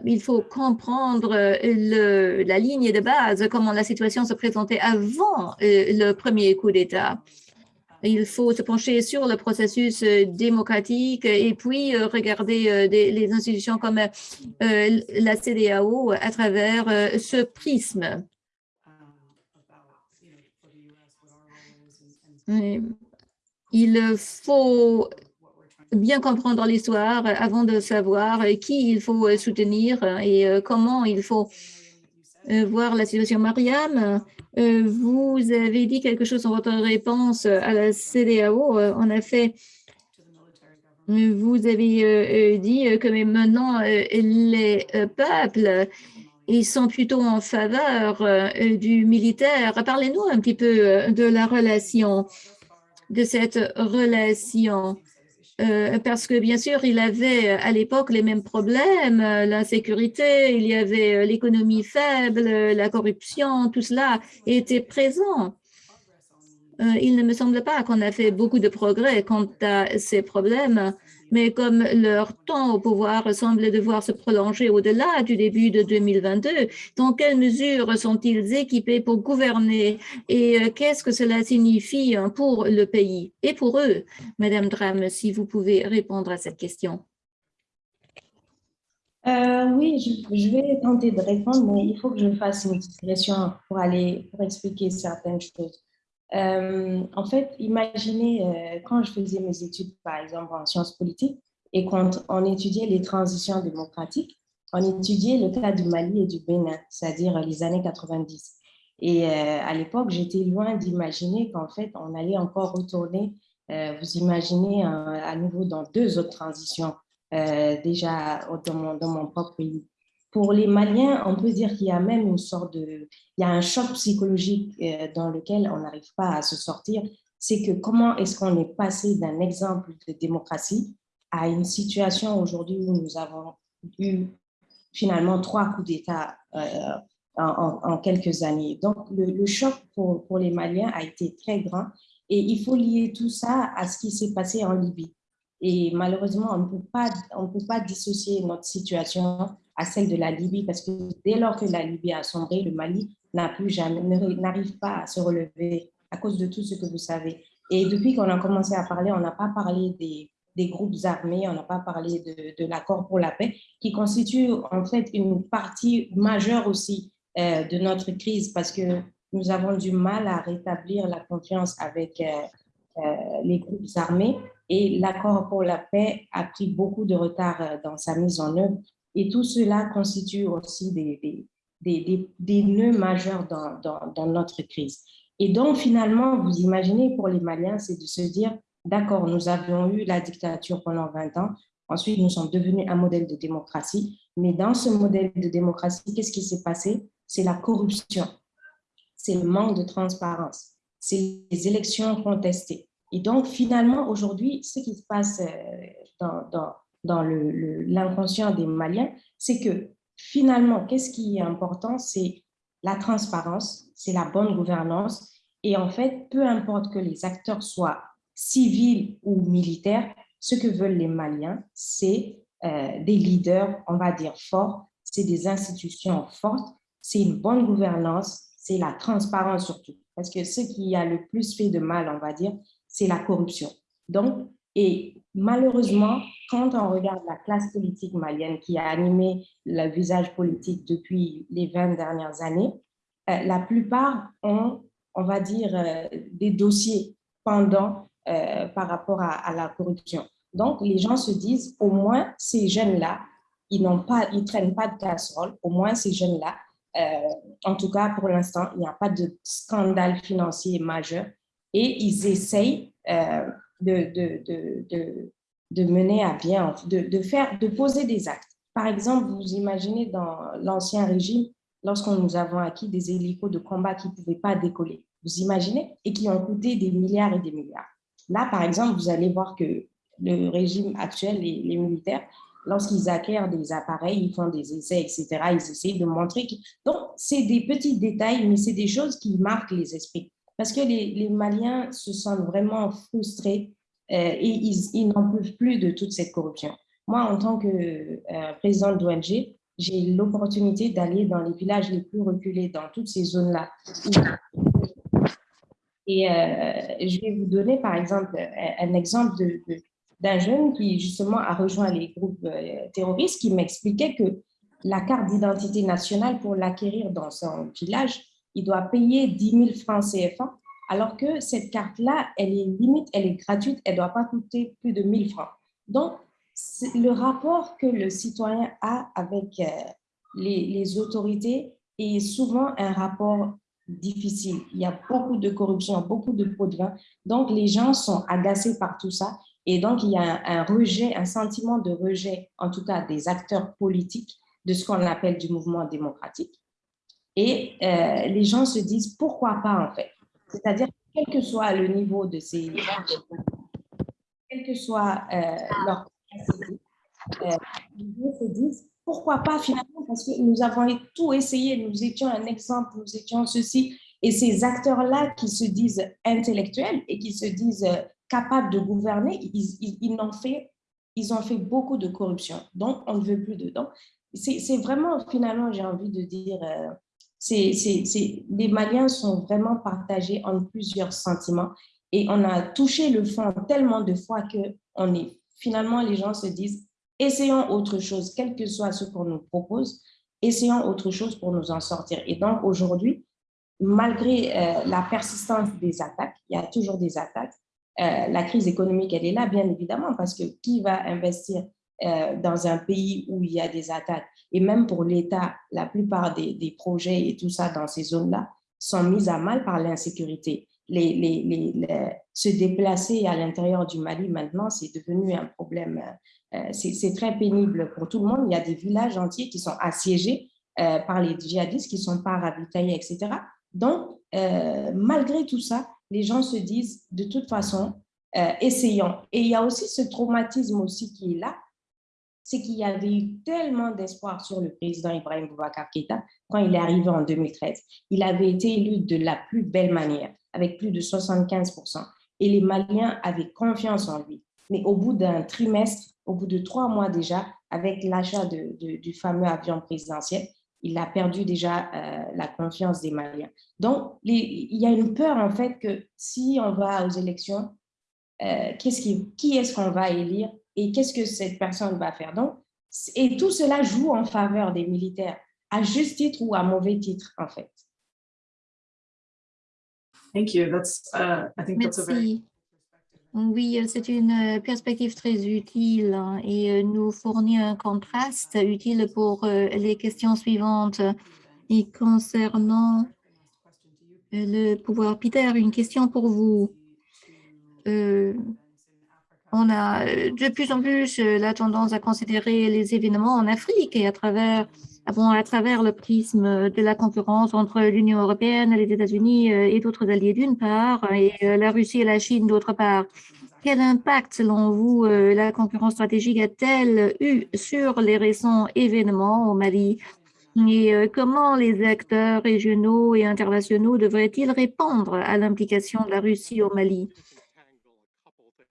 il faut comprendre euh, la ligne de base, comment la situation se présentait avant euh, le premier coup d'État. Il faut se pencher sur le processus démocratique et puis regarder les institutions comme la CDAO à travers ce prisme. Il faut bien comprendre l'histoire avant de savoir euh, qui il faut euh, soutenir euh, et euh, comment il faut euh, voir la situation. Mariam, euh, vous avez dit quelque chose dans votre réponse à la CDAO. Euh, En effet, euh, vous avez euh, euh, dit euh, que maintenant, euh, les euh, peuples ils sont plutôt en faveur euh, du militaire. Parlez-nous un petit peu euh, de la relation, de cette relation. Euh, parce que bien sûr, il avait euh, à l'époque les mêmes problèmes, euh, l'insécurité, il y avait l'économie faible, la corruption, tout cela était présent. Il ne me semble pas qu'on a fait beaucoup de progrès quant à ces problèmes, mais comme leur temps au pouvoir semble devoir se prolonger au-delà du début de 2022, dans quelle mesure sont-ils équipés pour gouverner? Et euh, qu'est-ce que cela signifie hein, pour le pays et pour eux? Madame Dram, si vous pouvez répondre à cette question. Euh, oui, je, je vais tenter de répondre, mais il faut que je fasse une digression pour aller, pour expliquer certaines choses. Euh, en fait, imaginez euh, quand je faisais mes études, par exemple, en sciences politiques, et quand on étudiait les transitions démocratiques, on étudiait le cas du Mali et du Bénin, c'est-à-dire les années 90. Et euh, à l'époque, j'étais loin d'imaginer qu'en fait, on allait encore retourner, vous imaginez, à nouveau dans deux autres transitions déjà dans mon propre pays. Pour les Maliens, on peut dire qu'il y a même une sorte de, il y a un choc psychologique euh, dans lequel on n'arrive pas à se sortir. C'est que comment est-ce qu'on est passé d'un exemple de démocratie à une situation aujourd'hui où nous avons eu finalement trois coups d'État euh, en, quelques années. Donc, le, choc pour les Maliens a été très grand et il faut lier tout ça à ce qui s'est passé en Libye. Et malheureusement, on ne peut pas, dissocier notre situation à celle de la Libye parce que dès lors que la Libye a sombré, le Mali n'a plus jamais, n'arrive pas à se relever à cause de tout ce que vous savez. Et depuis qu'on a commencé à parler, on n'a pas parlé des, groupes armés, on n'a pas parlé de, de l'accord pour la paix, qui constitue en fait une partie majeure aussi euh, de notre crise parce que nous avons du mal à rétablir la confiance avec euh, euh, les groupes armés et l'accord pour la paix a pris beaucoup de retard euh, dans sa mise en œuvre. Et tout cela constitue aussi des, nœuds majeurs dans, dans, dans notre crise. Et donc finalement, vous imaginez pour les Maliens, c'est de se dire, d'accord, nous avions eu la dictature pendant 20 ans, ensuite nous sommes devenus un modèle de démocratie, mais dans ce modèle de démocratie, qu'est-ce qui s'est passé? C'est la corruption, c'est le manque de transparence, c'est les élections contestées. Et donc, finalement, aujourd'hui, ce qui se passe euh, dans, dans, dans le- le- l'inconscient des Maliens, c'est que finalement, qu'est-ce qui est important? C'est la transparence, c'est la bonne gouvernance. Et en fait, peu importe que les acteurs soient civils ou militaires, ce que veulent les Maliens, c'est euh, des leaders, on va dire, forts, c'est des institutions fortes, c'est une bonne gouvernance, c'est la transparence surtout. Parce que ce qui a le plus fait de mal, on va dire, c'est la corruption. Donc, et malheureusement, quand on regarde la classe politique malienne qui a animé le visage politique depuis les 20 dernières années, euh, la plupart ont, on va dire, euh, des dossiers pendant euh, par rapport à, à la corruption. Donc, les gens se disent, au moins, ces jeunes-là, ils n'ont pas, ils traînent pas de casserole, au moins ces jeunes-là, en tout cas pour l'instant, il n'y a pas de scandale financier majeur et ils essayent euh, de, de, de, de, mener à bien, de, faire, de poser des actes. Par exemple, vous imaginez dans l'ancien régime, lorsqu'on nous avons acquis des hélicos de combat qui ne pouvaient pas décoller. vous imaginez, et qui ont coûté des milliards et des milliards. Là, par exemple, vous allez voir que le régime actuel, les, les militaires, lorsqu'ils acquièrent des appareils, ils font des essais, etc., ils essayent de montrer. Donc, c'est des petits détails, mais c'est des choses qui marquent les esprits. Parce que les, Maliens se sentent vraiment frustrés euh, et ils, n'en peuvent plus de toute cette corruption. Moi, en tant que euh, présidente d'ONG, j'ai l'opportunité d'aller dans les villages les plus reculés, dans toutes ces zones-là. Et euh, je vais vous donner, par exemple, un, exemple d'un jeune qui, justement, a rejoint les groupes euh, terroristes, qui m'expliquait que la carte d'identité nationale, pour l'acquérir dans son village, il doit payer 10 000 francs CFA, alors que cette carte-là, elle est limite, elle est gratuite, elle ne doit pas coûter plus de 1000 francs. Donc, le rapport que le citoyen a avec euh, les, autorités est souvent un rapport difficile. Il y a beaucoup de corruption, beaucoup de pots de vin. Donc, les gens sont agacés par tout ça. Et donc, il y a un rejet, un sentiment de rejet, en tout cas des acteurs politiques, de ce qu'on appelle du mouvement démocratique. Et euh, les gens se disent, pourquoi pas en fait? C'est-à-dire, quel que soit le niveau de ces... quel que soit euh, leur capacité, euh, gens se disent, pourquoi pas finalement? Parce que nous avons tout essayé, nous étions un exemple, nous étions ceci. Et ces acteurs-là qui se disent intellectuels et qui se disent euh, capables de gouverner, ils, ils, ils, fait, ils ont fait beaucoup de corruption. Donc, on ne veut plus dedans. C'est vraiment, finalement, j'ai envie de dire, c'est, les Maliens sont vraiment partagés en plusieurs sentiments et on a touché le fond tellement de fois que on est, finalement, les gens se disent, essayons autre chose, quel que soit ce qu'on nous propose, essayons autre chose pour nous en sortir. Et donc, aujourd'hui, malgré euh, la persistance des attaques, il y a toujours des attaques, euh, la crise économique, elle est là, bien évidemment, parce que qui va investir euh, dans un pays où il y a des attaques Et même pour l'État, la plupart des, des, projets et tout ça dans ces zones-là sont mis à mal par l'insécurité. Les, les, les, se déplacer à l'intérieur du Mali, maintenant, c'est devenu un problème. Euh, c'est très pénible pour tout le monde. Il y a des villages entiers qui sont assiégés euh, par les djihadistes, qui ne sont pas ravitaillés, etc. Donc, euh, malgré tout ça, les gens se disent, de toute façon, euh, essayons. Et il y a aussi ce traumatisme aussi qui est là, c'est qu'il y avait eu tellement d'espoir sur le président Ibrahim Boubacar Keïta quand il est arrivé en 2013. Il avait été élu de la plus belle manière, avec plus de 75%. Et les Maliens avaient confiance en lui. Mais au bout d'un trimestre, au bout de trois mois déjà, avec l'achat du fameux avion présidentiel, il a perdu déjà euh, la confiance des Maliens. Donc, il y a une peur en fait que si on va aux élections, euh, qui est-ce qu'on va élire et qu'est-ce que cette personne va faire. Donc, et tout cela joue en faveur des militaires, à juste titre ou à mauvais titre, en fait. Thank you. That's, uh, I think that's a very... Oui, c'est une perspective très utile hein, et nous fournit un contraste utile pour les questions suivantes. Et concernant le pouvoir, Peter, une question pour vous. Euh, on a de plus en plus la tendance à considérer les événements en Afrique et à travers, bon, à travers le prisme de la concurrence entre l'Union européenne, les États-Unis et d'autres alliés d'une part, et la Russie et la Chine d'autre part. Quel impact, selon vous, la concurrence stratégique a-t-elle eu sur les récents événements au Mali? Et comment les acteurs régionaux et internationaux devraient-ils répondre à l'implication de la Russie au Mali?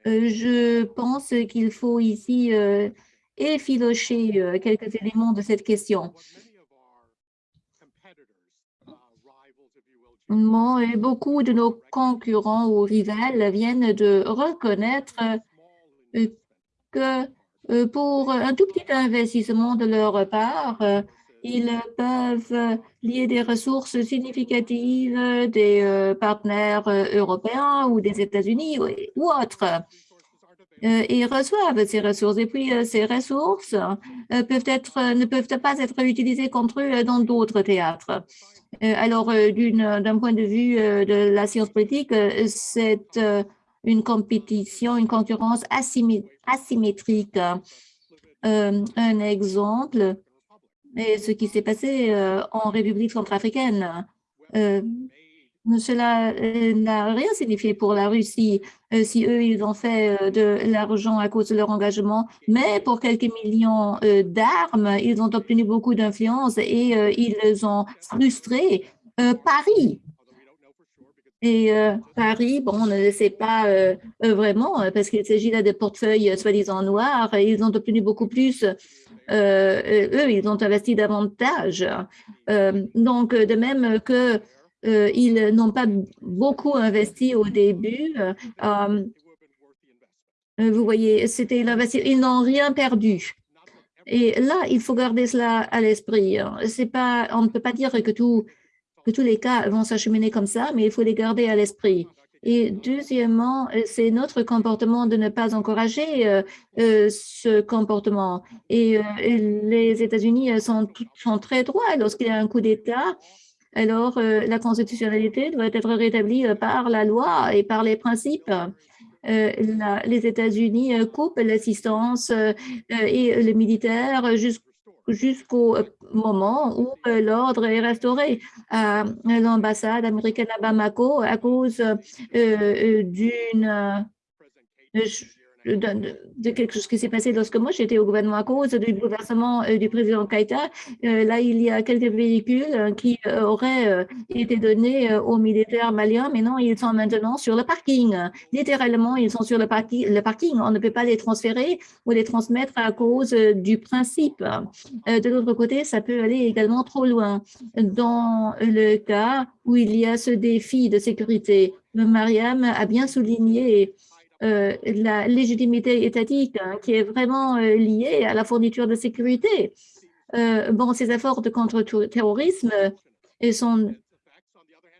Je pense qu'il faut ici euh, effilocher euh, quelques éléments de cette question. Bon, et beaucoup de nos concurrents ou rivales viennent de reconnaître euh, que pour un tout petit investissement de leur part, ils peuvent lier des ressources significatives des partenaires européens ou des États-Unis ou autres. Et reçoivent ces ressources. Et puis, ces ressources ne peuvent pas être utilisées contre eux dans d'autres théâtres. Alors, d'un point de vue de la science politique, c'est une compétition, une concurrence asymétrique. Un exemple, et ce qui s'est passé en République centrafricaine. Euh, Cela euh, n'a rien signifié pour la Russie euh, si eux, ils ont fait euh, de l'argent à cause de leur engagement, mais pour quelques millions euh, d'armes, ils ont obtenu beaucoup d'influence et euh, ils ont frustré euh, Paris. Et euh, Paris, bon, on ne le sait pas euh, euh, vraiment euh, parce qu'il s'agit là de portefeuilles euh, soi-disant noirs ils ont obtenu beaucoup plus. Euh, euh, eux, ils ont investi davantage. Euh, donc, de même que ils n'ont pas beaucoup investi au début, vous voyez, c'était. Ils n'ont rien perdu. Et là, il faut garder cela à l'esprit. hein. C'est pas, on ne peut pas dire que, que tous les cas vont s'acheminer comme ça, mais il faut les garder à l'esprit. Et deuxièmement, euh, c'est notre comportement de ne pas encourager euh, euh, ce comportement. Et les États-Unis sont, très droits lorsqu'il y a un coup d'État. Alors, la constitutionnalité doit être rétablie par la loi et par les principes. Les États-Unis coupent l'assistance et le militaire jus- jusqu'au euh, moment où euh, l'ordre est restauré à l'ambassade américaine à Bamako à cause euh, d'une de, quelque chose qui s'est passé lorsque moi j'étais au gouvernement à cause du bouleversement euh, du président Keïta. Euh, là, il y a quelques véhicules euh, qui auraient été donnés aux militaires maliens, mais non, ils sont maintenant sur le parking. Littéralement, ils sont sur le, parki- le parking. On ne peut pas les transférer ou les transmettre à cause du principe. De l'autre côté, ça peut aller également trop loin. Dans le cas où il y a ce défi de sécurité, Mariam a bien souligné euh, la légitimité étatique hein, qui est vraiment euh, liée à la fourniture de sécurité. Euh, bon, ces efforts de contre-terrorisme sont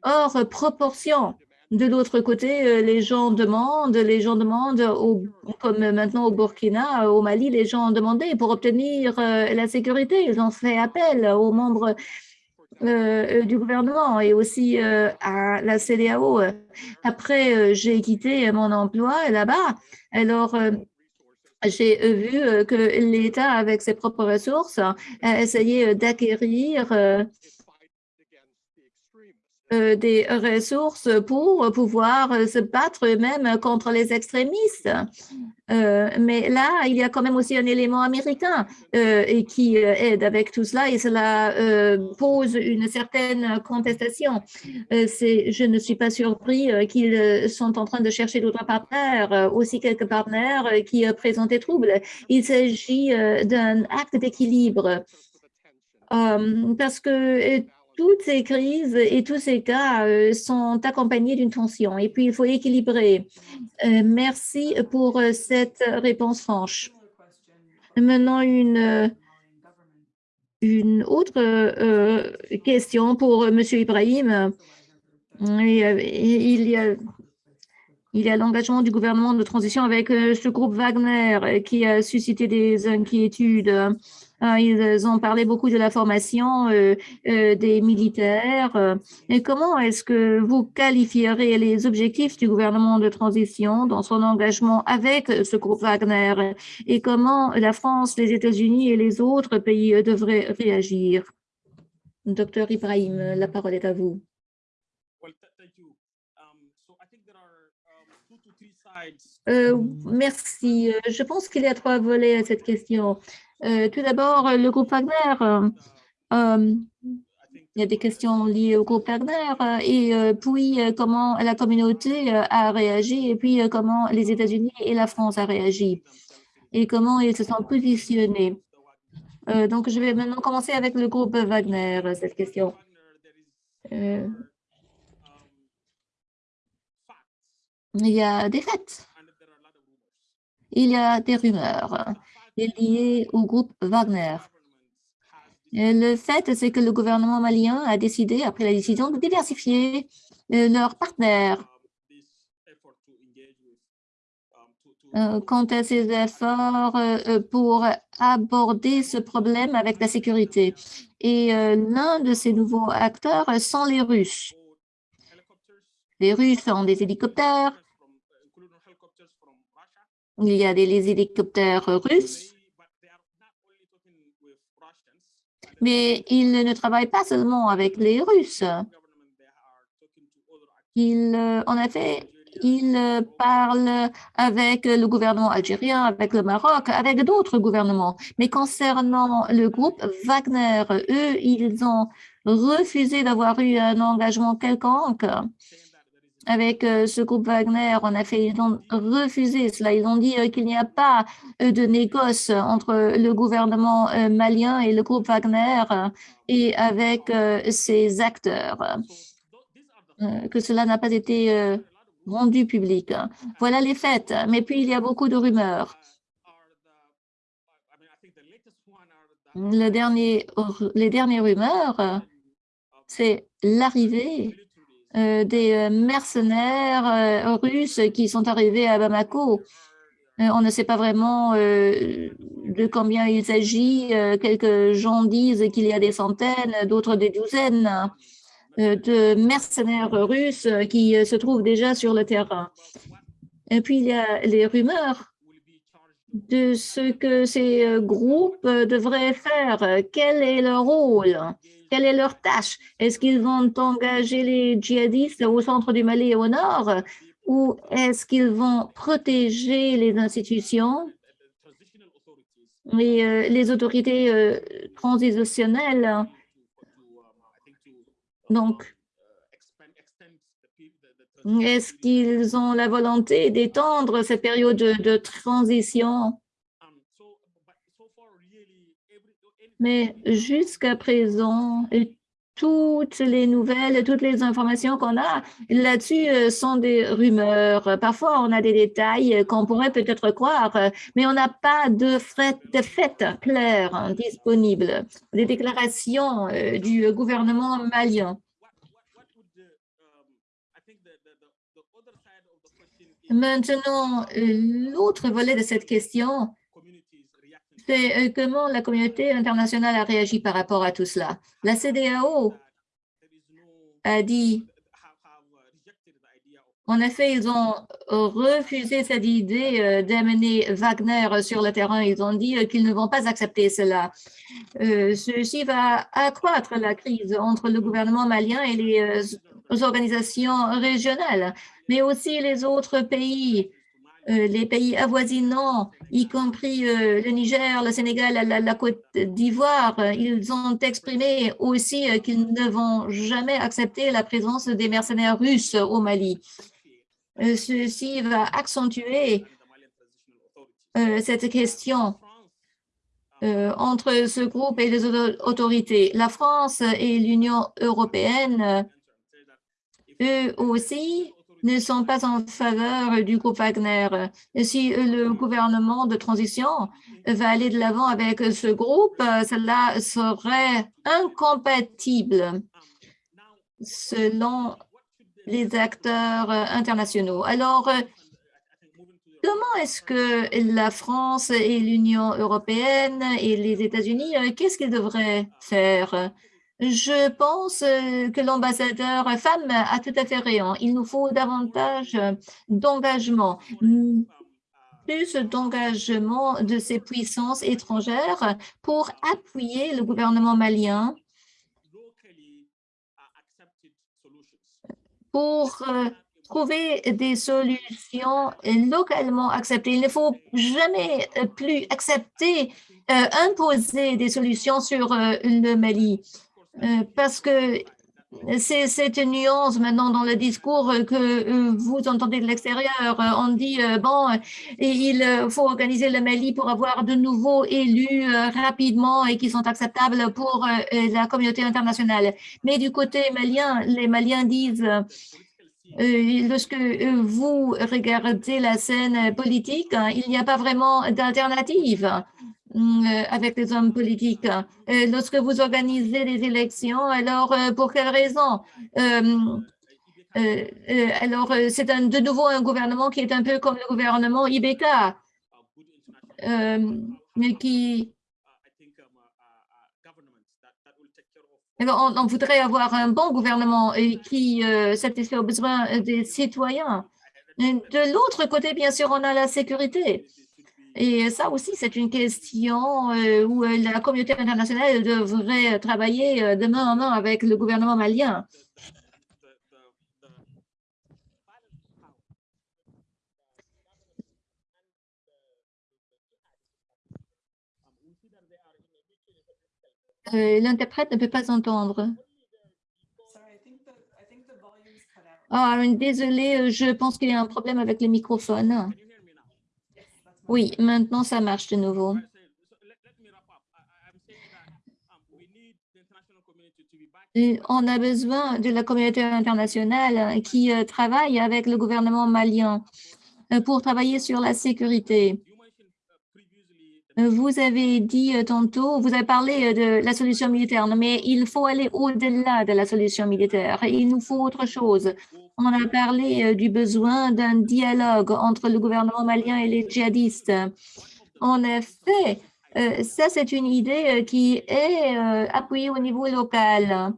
hors proportion. De l'autre côté, les gens demandent, les gens demandent, au- comme maintenant au Burkina, au Mali, les gens ont demandé pour obtenir la sécurité. Ils ont fait appel aux membres euh, du gouvernement et aussi euh, à la CDAO. Après, euh, j'ai quitté mon emploi là-bas. Alors, euh, j'ai euh, vu euh, que l'État, avec ses propres ressources, a essayé euh, d'acquérir euh, euh, des ressources pour pouvoir euh, se battre même contre les extrémistes. Euh, mais là, il y a quand même aussi un élément américain euh, et qui euh, aide avec tout cela et cela euh, pose une certaine contestation. Euh, je ne suis pas surpris euh, qu'ils euh, sont en train de chercher d'autres partenaires, euh, aussi quelques partenaires euh, qui euh, présentent des troubles. Il s'agit euh, d'un acte d'équilibre euh, parce que euh, toutes ces crises et tous ces cas euh, sont accompagnés d'une tension et puis il faut équilibrer. Euh, merci pour euh, cette réponse franche. Maintenant, une, une autre question pour Monsieur Ibrahim. Il y a, l'engagement du gouvernement de transition avec ce groupe Wagner qui a suscité des inquiétudes. Euh, Ils ont parlé beaucoup de la formation euh, euh, des militaires. euh, Et comment est-ce que vous qualifierez les objectifs du gouvernement de transition dans son engagement avec ce groupe Wagner? Et comment la France, les États-Unis et les autres pays euh, devraient réagir? Docteur Ibrahim, la parole est à vous. Um, so I think there are um, two to three sides. Euh, merci. Euh, Je pense qu'il y a trois volets à cette question. Euh, tout d'abord, euh, le groupe Wagner. euh, il y a des questions liées au groupe Wagner et puis comment la communauté a réagi et puis comment les États-Unis et la France a réagi et comment ils se sont positionnés. Donc, je vais maintenant commencer avec le groupe Wagner, cette question. Il y a des faits, il y a des rumeurs euh, liées au groupe Wagner. Euh, Le fait, c'est que le gouvernement malien a décidé, après la décision, de diversifier euh, leurs partenaires euh, quant à ces efforts pour aborder ce problème avec la sécurité. Et l'un de ces nouveaux acteurs sont les Russes. Les Russes ont des hélicoptères, il y a des les hélicoptères russes, mais ils ne travaillent pas seulement avec les Russes. the government, they are talking to other Il, euh, en effet, il euh, parle avec le gouvernement algérien, avec le Maroc, avec d'autres gouvernements. Mais concernant le groupe Wagner, eux, ils ont refusé d'avoir eu un engagement quelconque avec euh, ce groupe Wagner. En effet, ils ont refusé cela. Ils ont dit euh, qu'il n'y a pas euh, de négoce entre le gouvernement malien et le groupe Wagner et avec ces acteurs, que cela n'a pas été rendu public. Voilà les faits. Mais puis, il y a beaucoup de rumeurs. Le dernier, les dernières rumeurs, c'est l'arrivée des euh, mercenaires euh, russes qui sont arrivés à Bamako. Euh, On ne sait pas vraiment euh, de combien il s'agit. Euh, Quelques gens disent qu'il y a des centaines, d'autres des douzaines euh, de mercenaires russes qui euh, se trouvent déjà sur le terrain. Et puis, il y a les rumeurs de ce que ces euh, groupes euh, devraient faire. Quel est leur rôle? Quelle est leur tâche? Est-ce qu'ils vont engager les djihadistes au centre du Mali et au nord? Ou est-ce qu'ils vont protéger les institutions et euh, les autorités euh, transitionnelles? Donc, est-ce qu'ils ont la volonté d'étendre cette période de, de transition? Mais jusqu'à présent, toutes les nouvelles, toutes les informations qu'on a là-dessus euh, sont des rumeurs. Parfois, on a des détails qu'on pourrait peut-être croire, mais on n'a pas de, frais- de fait clair hein, disponible. Des déclarations euh, du gouvernement malien. Maintenant, l'autre volet de cette question, euh, comment la communauté internationale a réagi par rapport à tout cela? La CDAO a dit, en effet, ils ont refusé cette idée euh, d'amener Wagner sur le terrain. Ils ont dit euh, qu'ils ne vont pas accepter cela. Ceci va accroître la crise entre le gouvernement malien et les organisations régionales, mais aussi les autres pays les pays avoisinants, y compris euh, le Niger, le Sénégal, la, Côte d'Ivoire, euh, ils ont exprimé aussi euh, qu'ils ne vont jamais accepter la présence des mercenaires russes au Mali. Euh, Ceci va accentuer euh, cette question euh, entre ce groupe et les auto- autorités. La France et l'Union européenne, eux aussi, ne sont pas en faveur du groupe Wagner. Si le gouvernement de transition va aller de l'avant avec ce groupe, euh, cela serait incompatible selon les acteurs euh, internationaux. Alors, euh, comment est-ce que la France et l'Union européenne et les États-Unis, euh, qu'est-ce qu'ils devraient faire? Je pense euh, que l'ambassadeur femme a tout à fait raison. Il nous faut davantage euh, d'engagement, plus d'engagement de ces puissances étrangères pour appuyer le gouvernement malien pour euh, trouver des solutions localement acceptées. Il ne faut jamais plus accepter, imposer des solutions sur le Mali parce que c'est cette nuance maintenant dans le discours euh, que euh, vous entendez de l'extérieur. Euh, On dit, euh, bon, euh, il euh, faut organiser le Mali pour avoir de nouveaux élus euh, rapidement et qui sont acceptables pour euh, euh, la communauté internationale. Mais du côté malien, les Maliens disent, euh, euh, lorsque euh, vous regardez la scène politique, hein, il n'y a pas vraiment d'alternative euh, avec les hommes politiques. Euh, Lorsque vous organisez des élections, alors euh, pour quelle raison? Euh, euh, euh, Alors, euh, c'est de nouveau un gouvernement qui est un peu comme le gouvernement Ibeka, euh, mais qui Alors, on, on voudrait avoir un bon gouvernement qui euh, satisfait aux besoins euh, des citoyens. De l'autre côté, bien sûr, on a la sécurité. Et ça aussi, c'est une question euh, où euh, la communauté internationale devrait travailler euh, de main en main avec le gouvernement malien. L'interprète ne peut pas entendre. Ah, désolé, je pense qu'il y a un problème avec le microphone. Oui, maintenant ça marche de nouveau. Et On a besoin de la communauté internationale qui euh, travaille avec le gouvernement malien euh, pour travailler sur la sécurité. You mentioned uh, previously the Euh, Vous avez dit euh, tantôt, vous avez parlé euh, de la solution militaire, mais il faut aller au-delà de la solution militaire. Il nous faut autre chose. On a parlé euh, du besoin d'un dialogue entre le gouvernement malien et les djihadistes. En effet, euh, ça c'est une idée euh, qui est euh, appuyée au niveau local.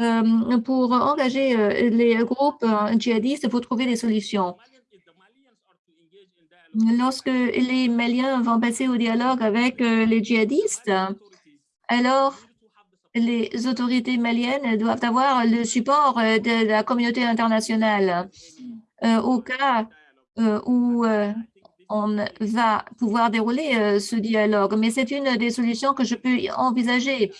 Euh, pour engager euh, les groupes euh, djihadistes, il faut trouver des solutions. Malian, if the Malians are to engage in dialogue Lorsque les Maliens vont passer au dialogue avec euh, les djihadistes, alors les autorités maliennes doivent avoir le support euh, de la communauté internationale. Euh, au cas où on va pouvoir dérouler ce dialogue. Mais c'est une des solutions que je peux envisager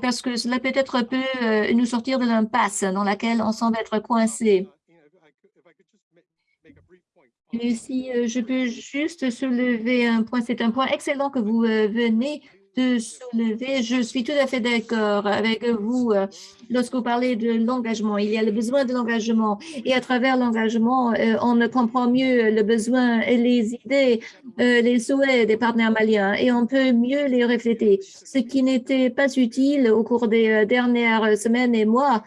parce que cela peut-être peut nous sortir de l'impasse dans laquelle on semble être coincé. Uh, you know, if I could, if I could just ma- make a brief point. on Si euh, je peux juste soulever un point, c'est un point excellent que vous euh, venez de soulever. Je suis tout à fait d'accord avec vous euh, lorsque vous parlez de l'engagement. Il y a le besoin de l'engagement et à travers l'engagement, euh, on comprend mieux le besoin et les idées, euh, les souhaits des partenaires maliens et on peut mieux les refléter. Ce qui n'était pas utile au cours des euh, dernières semaines et mois,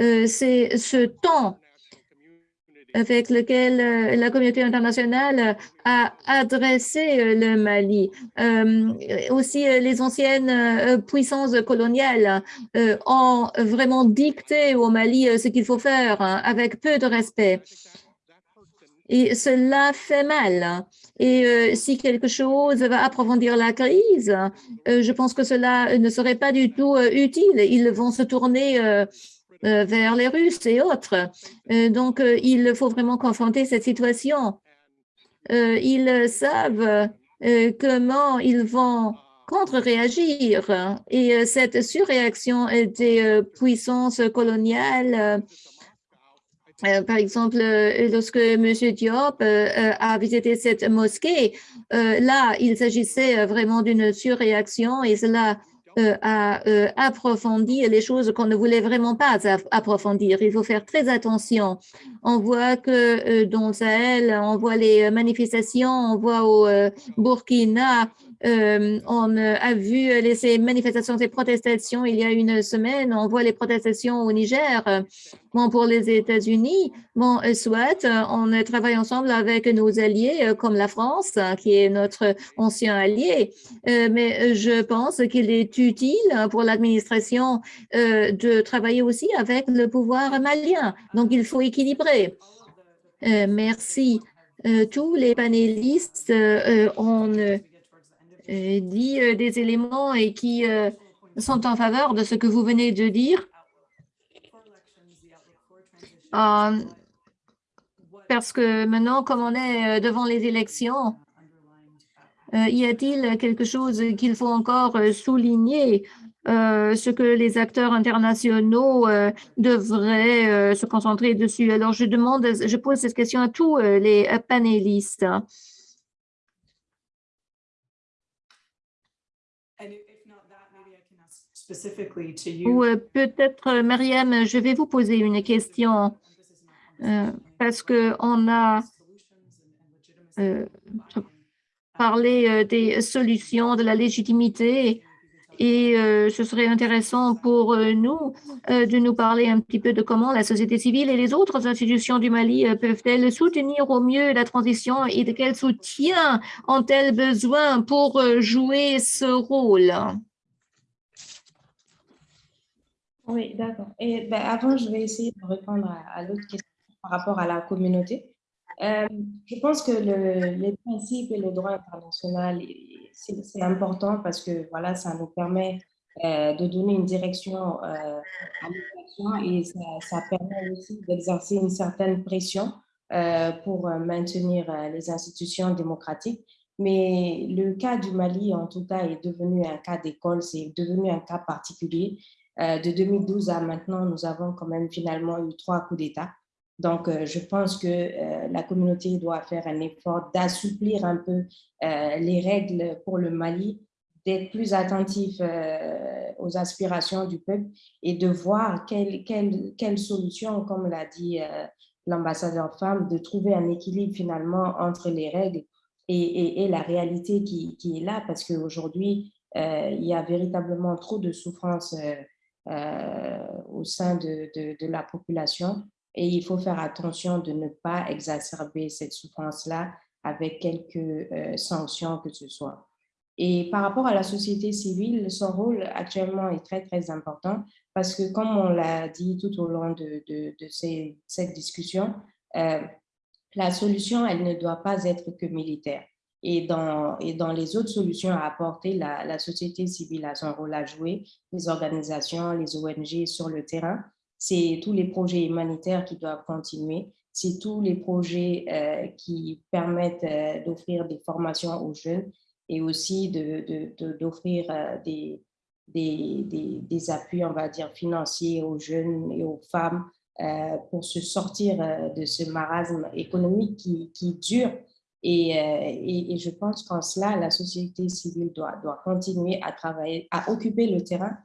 euh, c'est ce temps. Avec lequel euh, la communauté internationale a adressé euh, le Mali. Euh, aussi, euh, les anciennes euh, puissances coloniales euh, ont vraiment dicté au Mali euh, ce qu'il faut faire hein, avec peu de respect. Et cela fait mal. Et euh, si quelque chose va approfondir la crise, euh, je pense que cela ne serait pas du tout euh, utile. Ils vont se tourner euh, euh, vers les Russes et autres. Euh, donc, euh, il faut vraiment confronter cette situation. Euh, ils savent euh, comment ils vont contre-réagir. Et euh, cette surréaction euh, des euh, puissances coloniales, euh, euh, par exemple, euh, lorsque M. Diop euh, euh, a visité cette mosquée, euh, là, il s'agissait euh, vraiment d'une surréaction et cela euh, a euh, approfondi les choses qu'on ne voulait vraiment pas approfondir. Il faut faire très attention. On voit que euh, dans le Sahel, on voit les manifestations, on voit au Burkina, euh, on a vu les, ces manifestations, ces protestations il y a une semaine, on voit les protestations au Niger. Bon, pour les États-Unis, bon, euh, soit euh, on travaille ensemble avec nos alliés comme la France, qui est notre ancien allié, mais je pense qu'il est utile pour l'administration de travailler aussi avec le pouvoir malien. Donc, il faut équilibrer. Merci. Tous les panélistes ont dit euh, des éléments et qui euh, sont en faveur de ce que vous venez de dire. Euh, parce que maintenant, comme on est euh, devant les élections, euh, y a-t-il quelque chose qu'il faut encore euh, souligner, euh, ce que les acteurs internationaux euh, devraient euh, se concentrer dessus? Alors, je demande, je pose cette question à tous euh, les euh, panélistes. Ou euh, peut-être, euh, Mariam, je vais vous poser une question euh, parce que on a euh, parlé des solutions, de la légitimité et ce serait intéressant pour nous de nous parler un petit peu de comment la société civile et les autres institutions du Mali peuvent-elles soutenir au mieux la transition et de quel soutien ont-elles besoin pour jouer ce rôle? Oui, d'accord. Et ben, avant, je vais essayer de répondre à, l'autre question par rapport à la communauté. Euh, je pense que le- les principes et le droit international, c'est important parce que voilà, ça nous permet euh, de donner une direction euh, à l'action et ça, permet aussi d'exercer une certaine pression euh, pour maintenir les institutions démocratiques. Mais le cas du Mali, en tout cas, est devenu un cas d'école, c'est devenu un cas particulier. Euh, de 2012 à maintenant, nous avons quand même finalement eu trois coups d'État. Donc, euh, je pense que euh, la communauté doit faire un effort d'assouplir un peu les règles pour le Mali, d'être plus attentif aux aspirations du peuple et de voir quelle, quelle, quelle solution, comme l'a dit l'ambassadeur femme, de trouver un équilibre finalement entre les règles et, et, la réalité qui, qui, est là, parce qu'aujourd'hui, il y a véritablement trop de souffrance euh, au sein de, de, la population et il faut faire attention de ne pas exacerber cette souffrance-là avec quelques euh, sanctions que ce soit. Et par rapport à la société civile, son rôle actuellement est très, très important parce que, comme on l'a dit tout au long de, de, cette discussion, euh, la solution, elle ne doit pas être que militaire. Et dans, les autres solutions à apporter, la, société civile a son rôle à jouer, les organisations, les ONG sur le terrain. C'est tous les projets humanitaires qui doivent continuer. C'est tous les projets euh, qui permettent euh, d'offrir des formations aux jeunes et aussi d'offrir euh, des, appuis, on va dire, financiers aux jeunes et aux femmes pour se sortir de ce marasme économique qui dure euh, et, je pense qu'en cela, la société civile doit, continuer à travailler, à occuper le terrain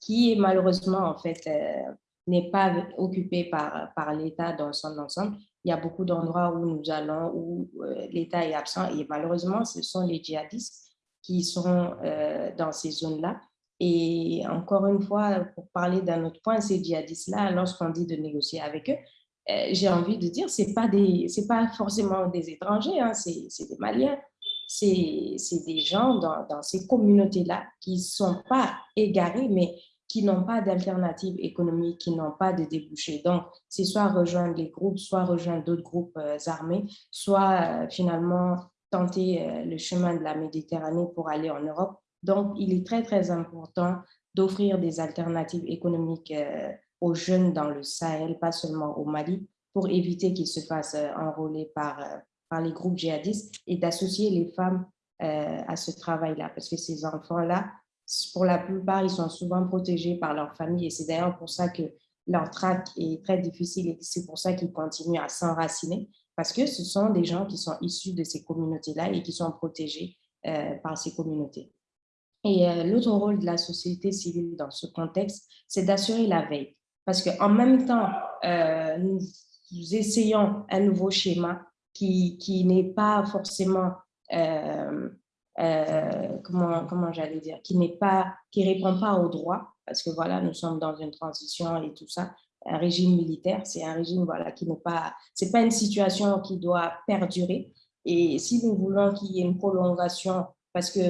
qui malheureusement, en fait, euh, n'est pas occupé par, l'État dans son ensemble. Il y a beaucoup d'endroits où nous allons, où euh, l'État est absent et malheureusement, ce sont les djihadistes qui sont dans ces zones-là. Et encore une fois, pour parler d'un autre point, ces djihadistes-là, lorsqu'on dit de négocier avec eux, j'ai envie de dire, ce n'est pas, pas forcément des étrangers, hein, c'est des Maliens. C'est des gens dans, dans ces communautés-là qui ne sont pas égarés, mais qui n'ont pas d'alternative économique, qui n'ont pas de débouchés. Donc, c'est soit rejoindre les groupes, soit rejoindre d'autres groupes euh, armés, soit euh, finalement tenter le chemin de la Méditerranée pour aller en Europe. Donc, il est très, très important d'offrir des alternatives économiques aux jeunes dans le Sahel, pas seulement au Mali, pour éviter qu'ils se fassent euh, enrôler par, euh, par les groupes djihadistes et d'associer les femmes euh, à ce travail-là. Parce que ces enfants-là, pour la plupart, ils sont souvent protégés par leur famille et c'est d'ailleurs pour ça que leur traque est très difficile et c'est pour ça qu'ils continuent à s'enraciner parce que ce sont des gens qui sont issus de ces communautés-là et qui sont protégés par ces communautés. Et l'autre rôle de la société civile dans ce contexte, c'est d'assurer la veille. Parce qu'en même temps, euh, nous, essayons un nouveau schéma qui, qui n'est pas forcément, euh, euh, comment, comment j'allais dire, qui n'est répond pas aux droits, parce que voilà, nous sommes dans une transition et tout ça, un régime militaire, c'est un régime voilà, qui n'est pas, c'est pas une situation qui doit perdurer. Et si nous voulons qu'il y ait une prolongation, parce que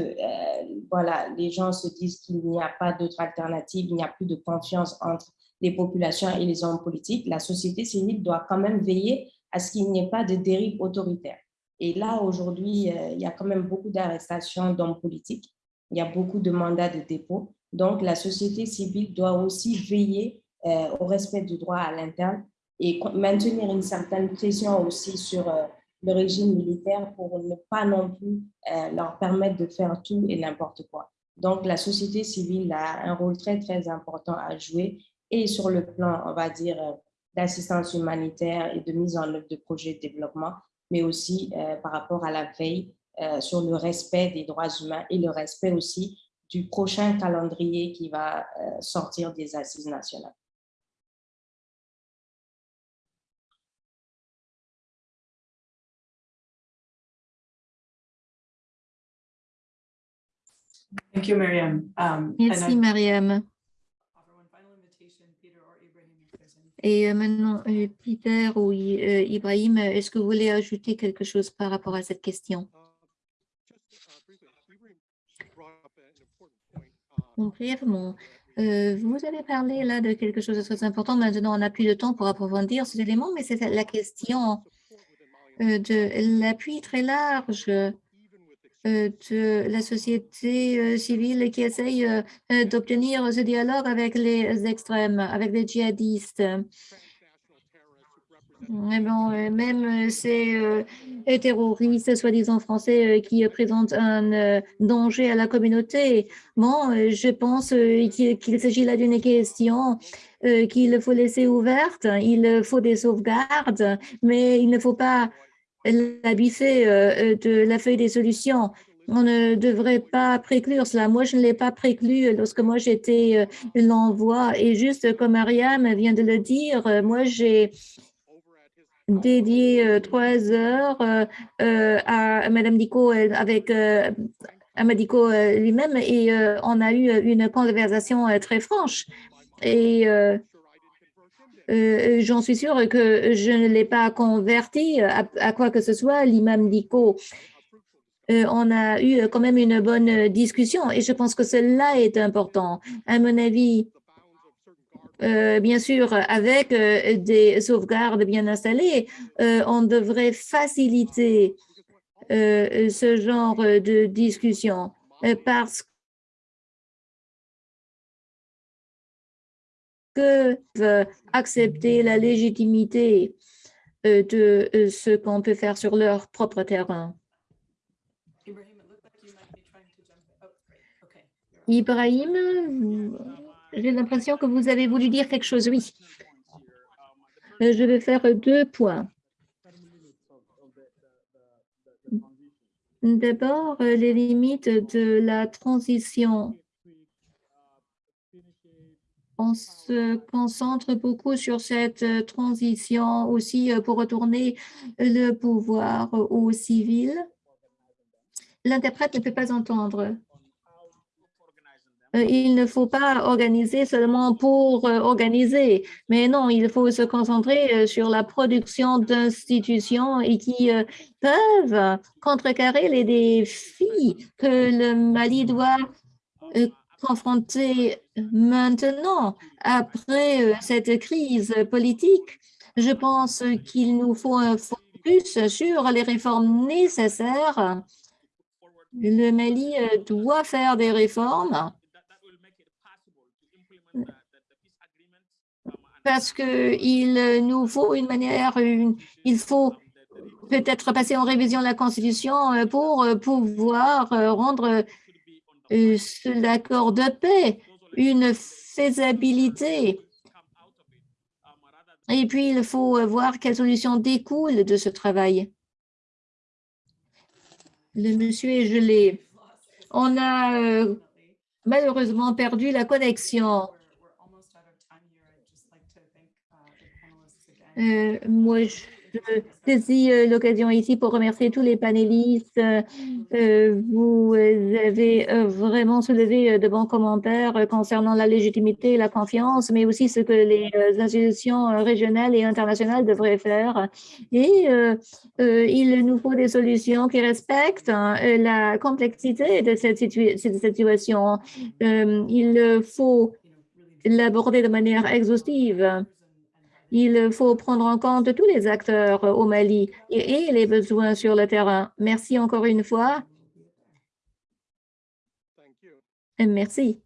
voilà, les gens se disent qu'il n'y a pas d'autre alternative, il n'y a plus de confiance entre les populations et les hommes politiques, la société civile doit quand même veiller à ce qu'il n'y ait pas de dérive autoritaire. Et là, aujourd'hui, euh, il y a quand même beaucoup d'arrestations d'hommes politiques, il y a beaucoup de mandats de dépôt. Donc, la société civile doit aussi veiller euh, au respect du droit à l'interne et maintenir une certaine pression aussi sur euh, le régime militaire pour ne pas non plus leur permettre de faire tout et n'importe quoi. Donc, la société civile a un rôle très, très important à jouer et sur le plan, on va dire, euh, d'assistance humanitaire et de mise en œuvre de projets de développement, mais aussi euh, par rapport à la veille euh, sur le respect des droits humains et le respect aussi du prochain calendrier qui va sortir des assises nationales. Thank you, Mariam. Um, Merci, Mariam. Et euh, maintenant, euh, Peter ou euh, Ibrahim, est-ce que vous voulez ajouter quelque chose par rapport à cette question? Brièvement, vous avez parlé là de quelque chose de très important. Maintenant, on n'a plus de temps pour approfondir ces éléments, mais c'est la question de l'appui très large de la société civile qui essaye d'obtenir ce dialogue avec les extrêmes, avec les djihadistes. Euh, même euh, ces euh, terroristes, soi-disant français, euh, qui euh, présentent un euh, danger à la communauté. Bon, euh, je pense euh, qu'il s'agit là d'une question euh, qu'il faut laisser ouverte. Il faut des sauvegardes, mais il ne faut pas la biffer euh, de la feuille des solutions. On ne devrait pas préclure cela. Moi, je ne l'ai pas préclu lorsque moi j'étais euh, l'envoi. Et juste comme Ariam vient de le dire, euh, moi j'ai dédié euh, trois heures euh, euh, à Madame Dico euh, avec euh, à Madico euh, lui-même et euh, on a eu une conversation euh, très franche. Et euh, euh, j'en suis sûre que je ne l'ai pas converti à, à quoi que ce soit, l'imam Dico. Euh, on a eu quand même une bonne discussion et je pense que cela est important. À mon avis, euh, bien sûr, avec euh, des sauvegardes bien installées, euh, on devrait faciliter euh, ce genre de discussion euh, parce que accepter la légitimité euh, de euh, ce qu'on peut faire sur leur propre terrain. Ibrahim. Oh. Ibrahim, j'ai l'impression que vous avez voulu dire quelque chose, oui. Euh, Je vais faire deux points. D'abord, les limites de la transition. On se concentre beaucoup sur cette euh, transition aussi euh, pour retourner le pouvoir aux civils. L'interprète ne peut pas entendre. Euh, Il ne faut pas organiser seulement pour euh, organiser, mais non, il faut se concentrer euh, sur la production d'institutions et qui euh, peuvent contrecarrer les défis que le Mali doit confronter maintenant après euh, cette crise politique. Je pense qu'il nous faut un focus sur les réformes nécessaires. Le Mali euh, doit faire des réformes parce qu'il nous faut une manière, il faut peut-être passer en révision de la Constitution euh, pour pouvoir rendre l'accord de paix une faisabilité. Et puis, il faut voir quelles solutions découlent de ce travail. Le monsieur est gelé. On a euh, malheureusement perdu la connexion. Uh. Euh, moi, je saisis euh, l'occasion ici pour remercier tous les panélistes. Euh, euh, vous avez vraiment soulevé de bons commentaires concernant la légitimité et la confiance, mais aussi ce que les institutions régionales et internationales devraient faire. Et il nous faut des solutions qui respectent hein, la complexité de cette, cette situation. Il faut l'aborder de manière exhaustive. Il faut prendre en compte tous les acteurs au Mali et, et les besoins sur le terrain. Merci encore une fois. Et Merci.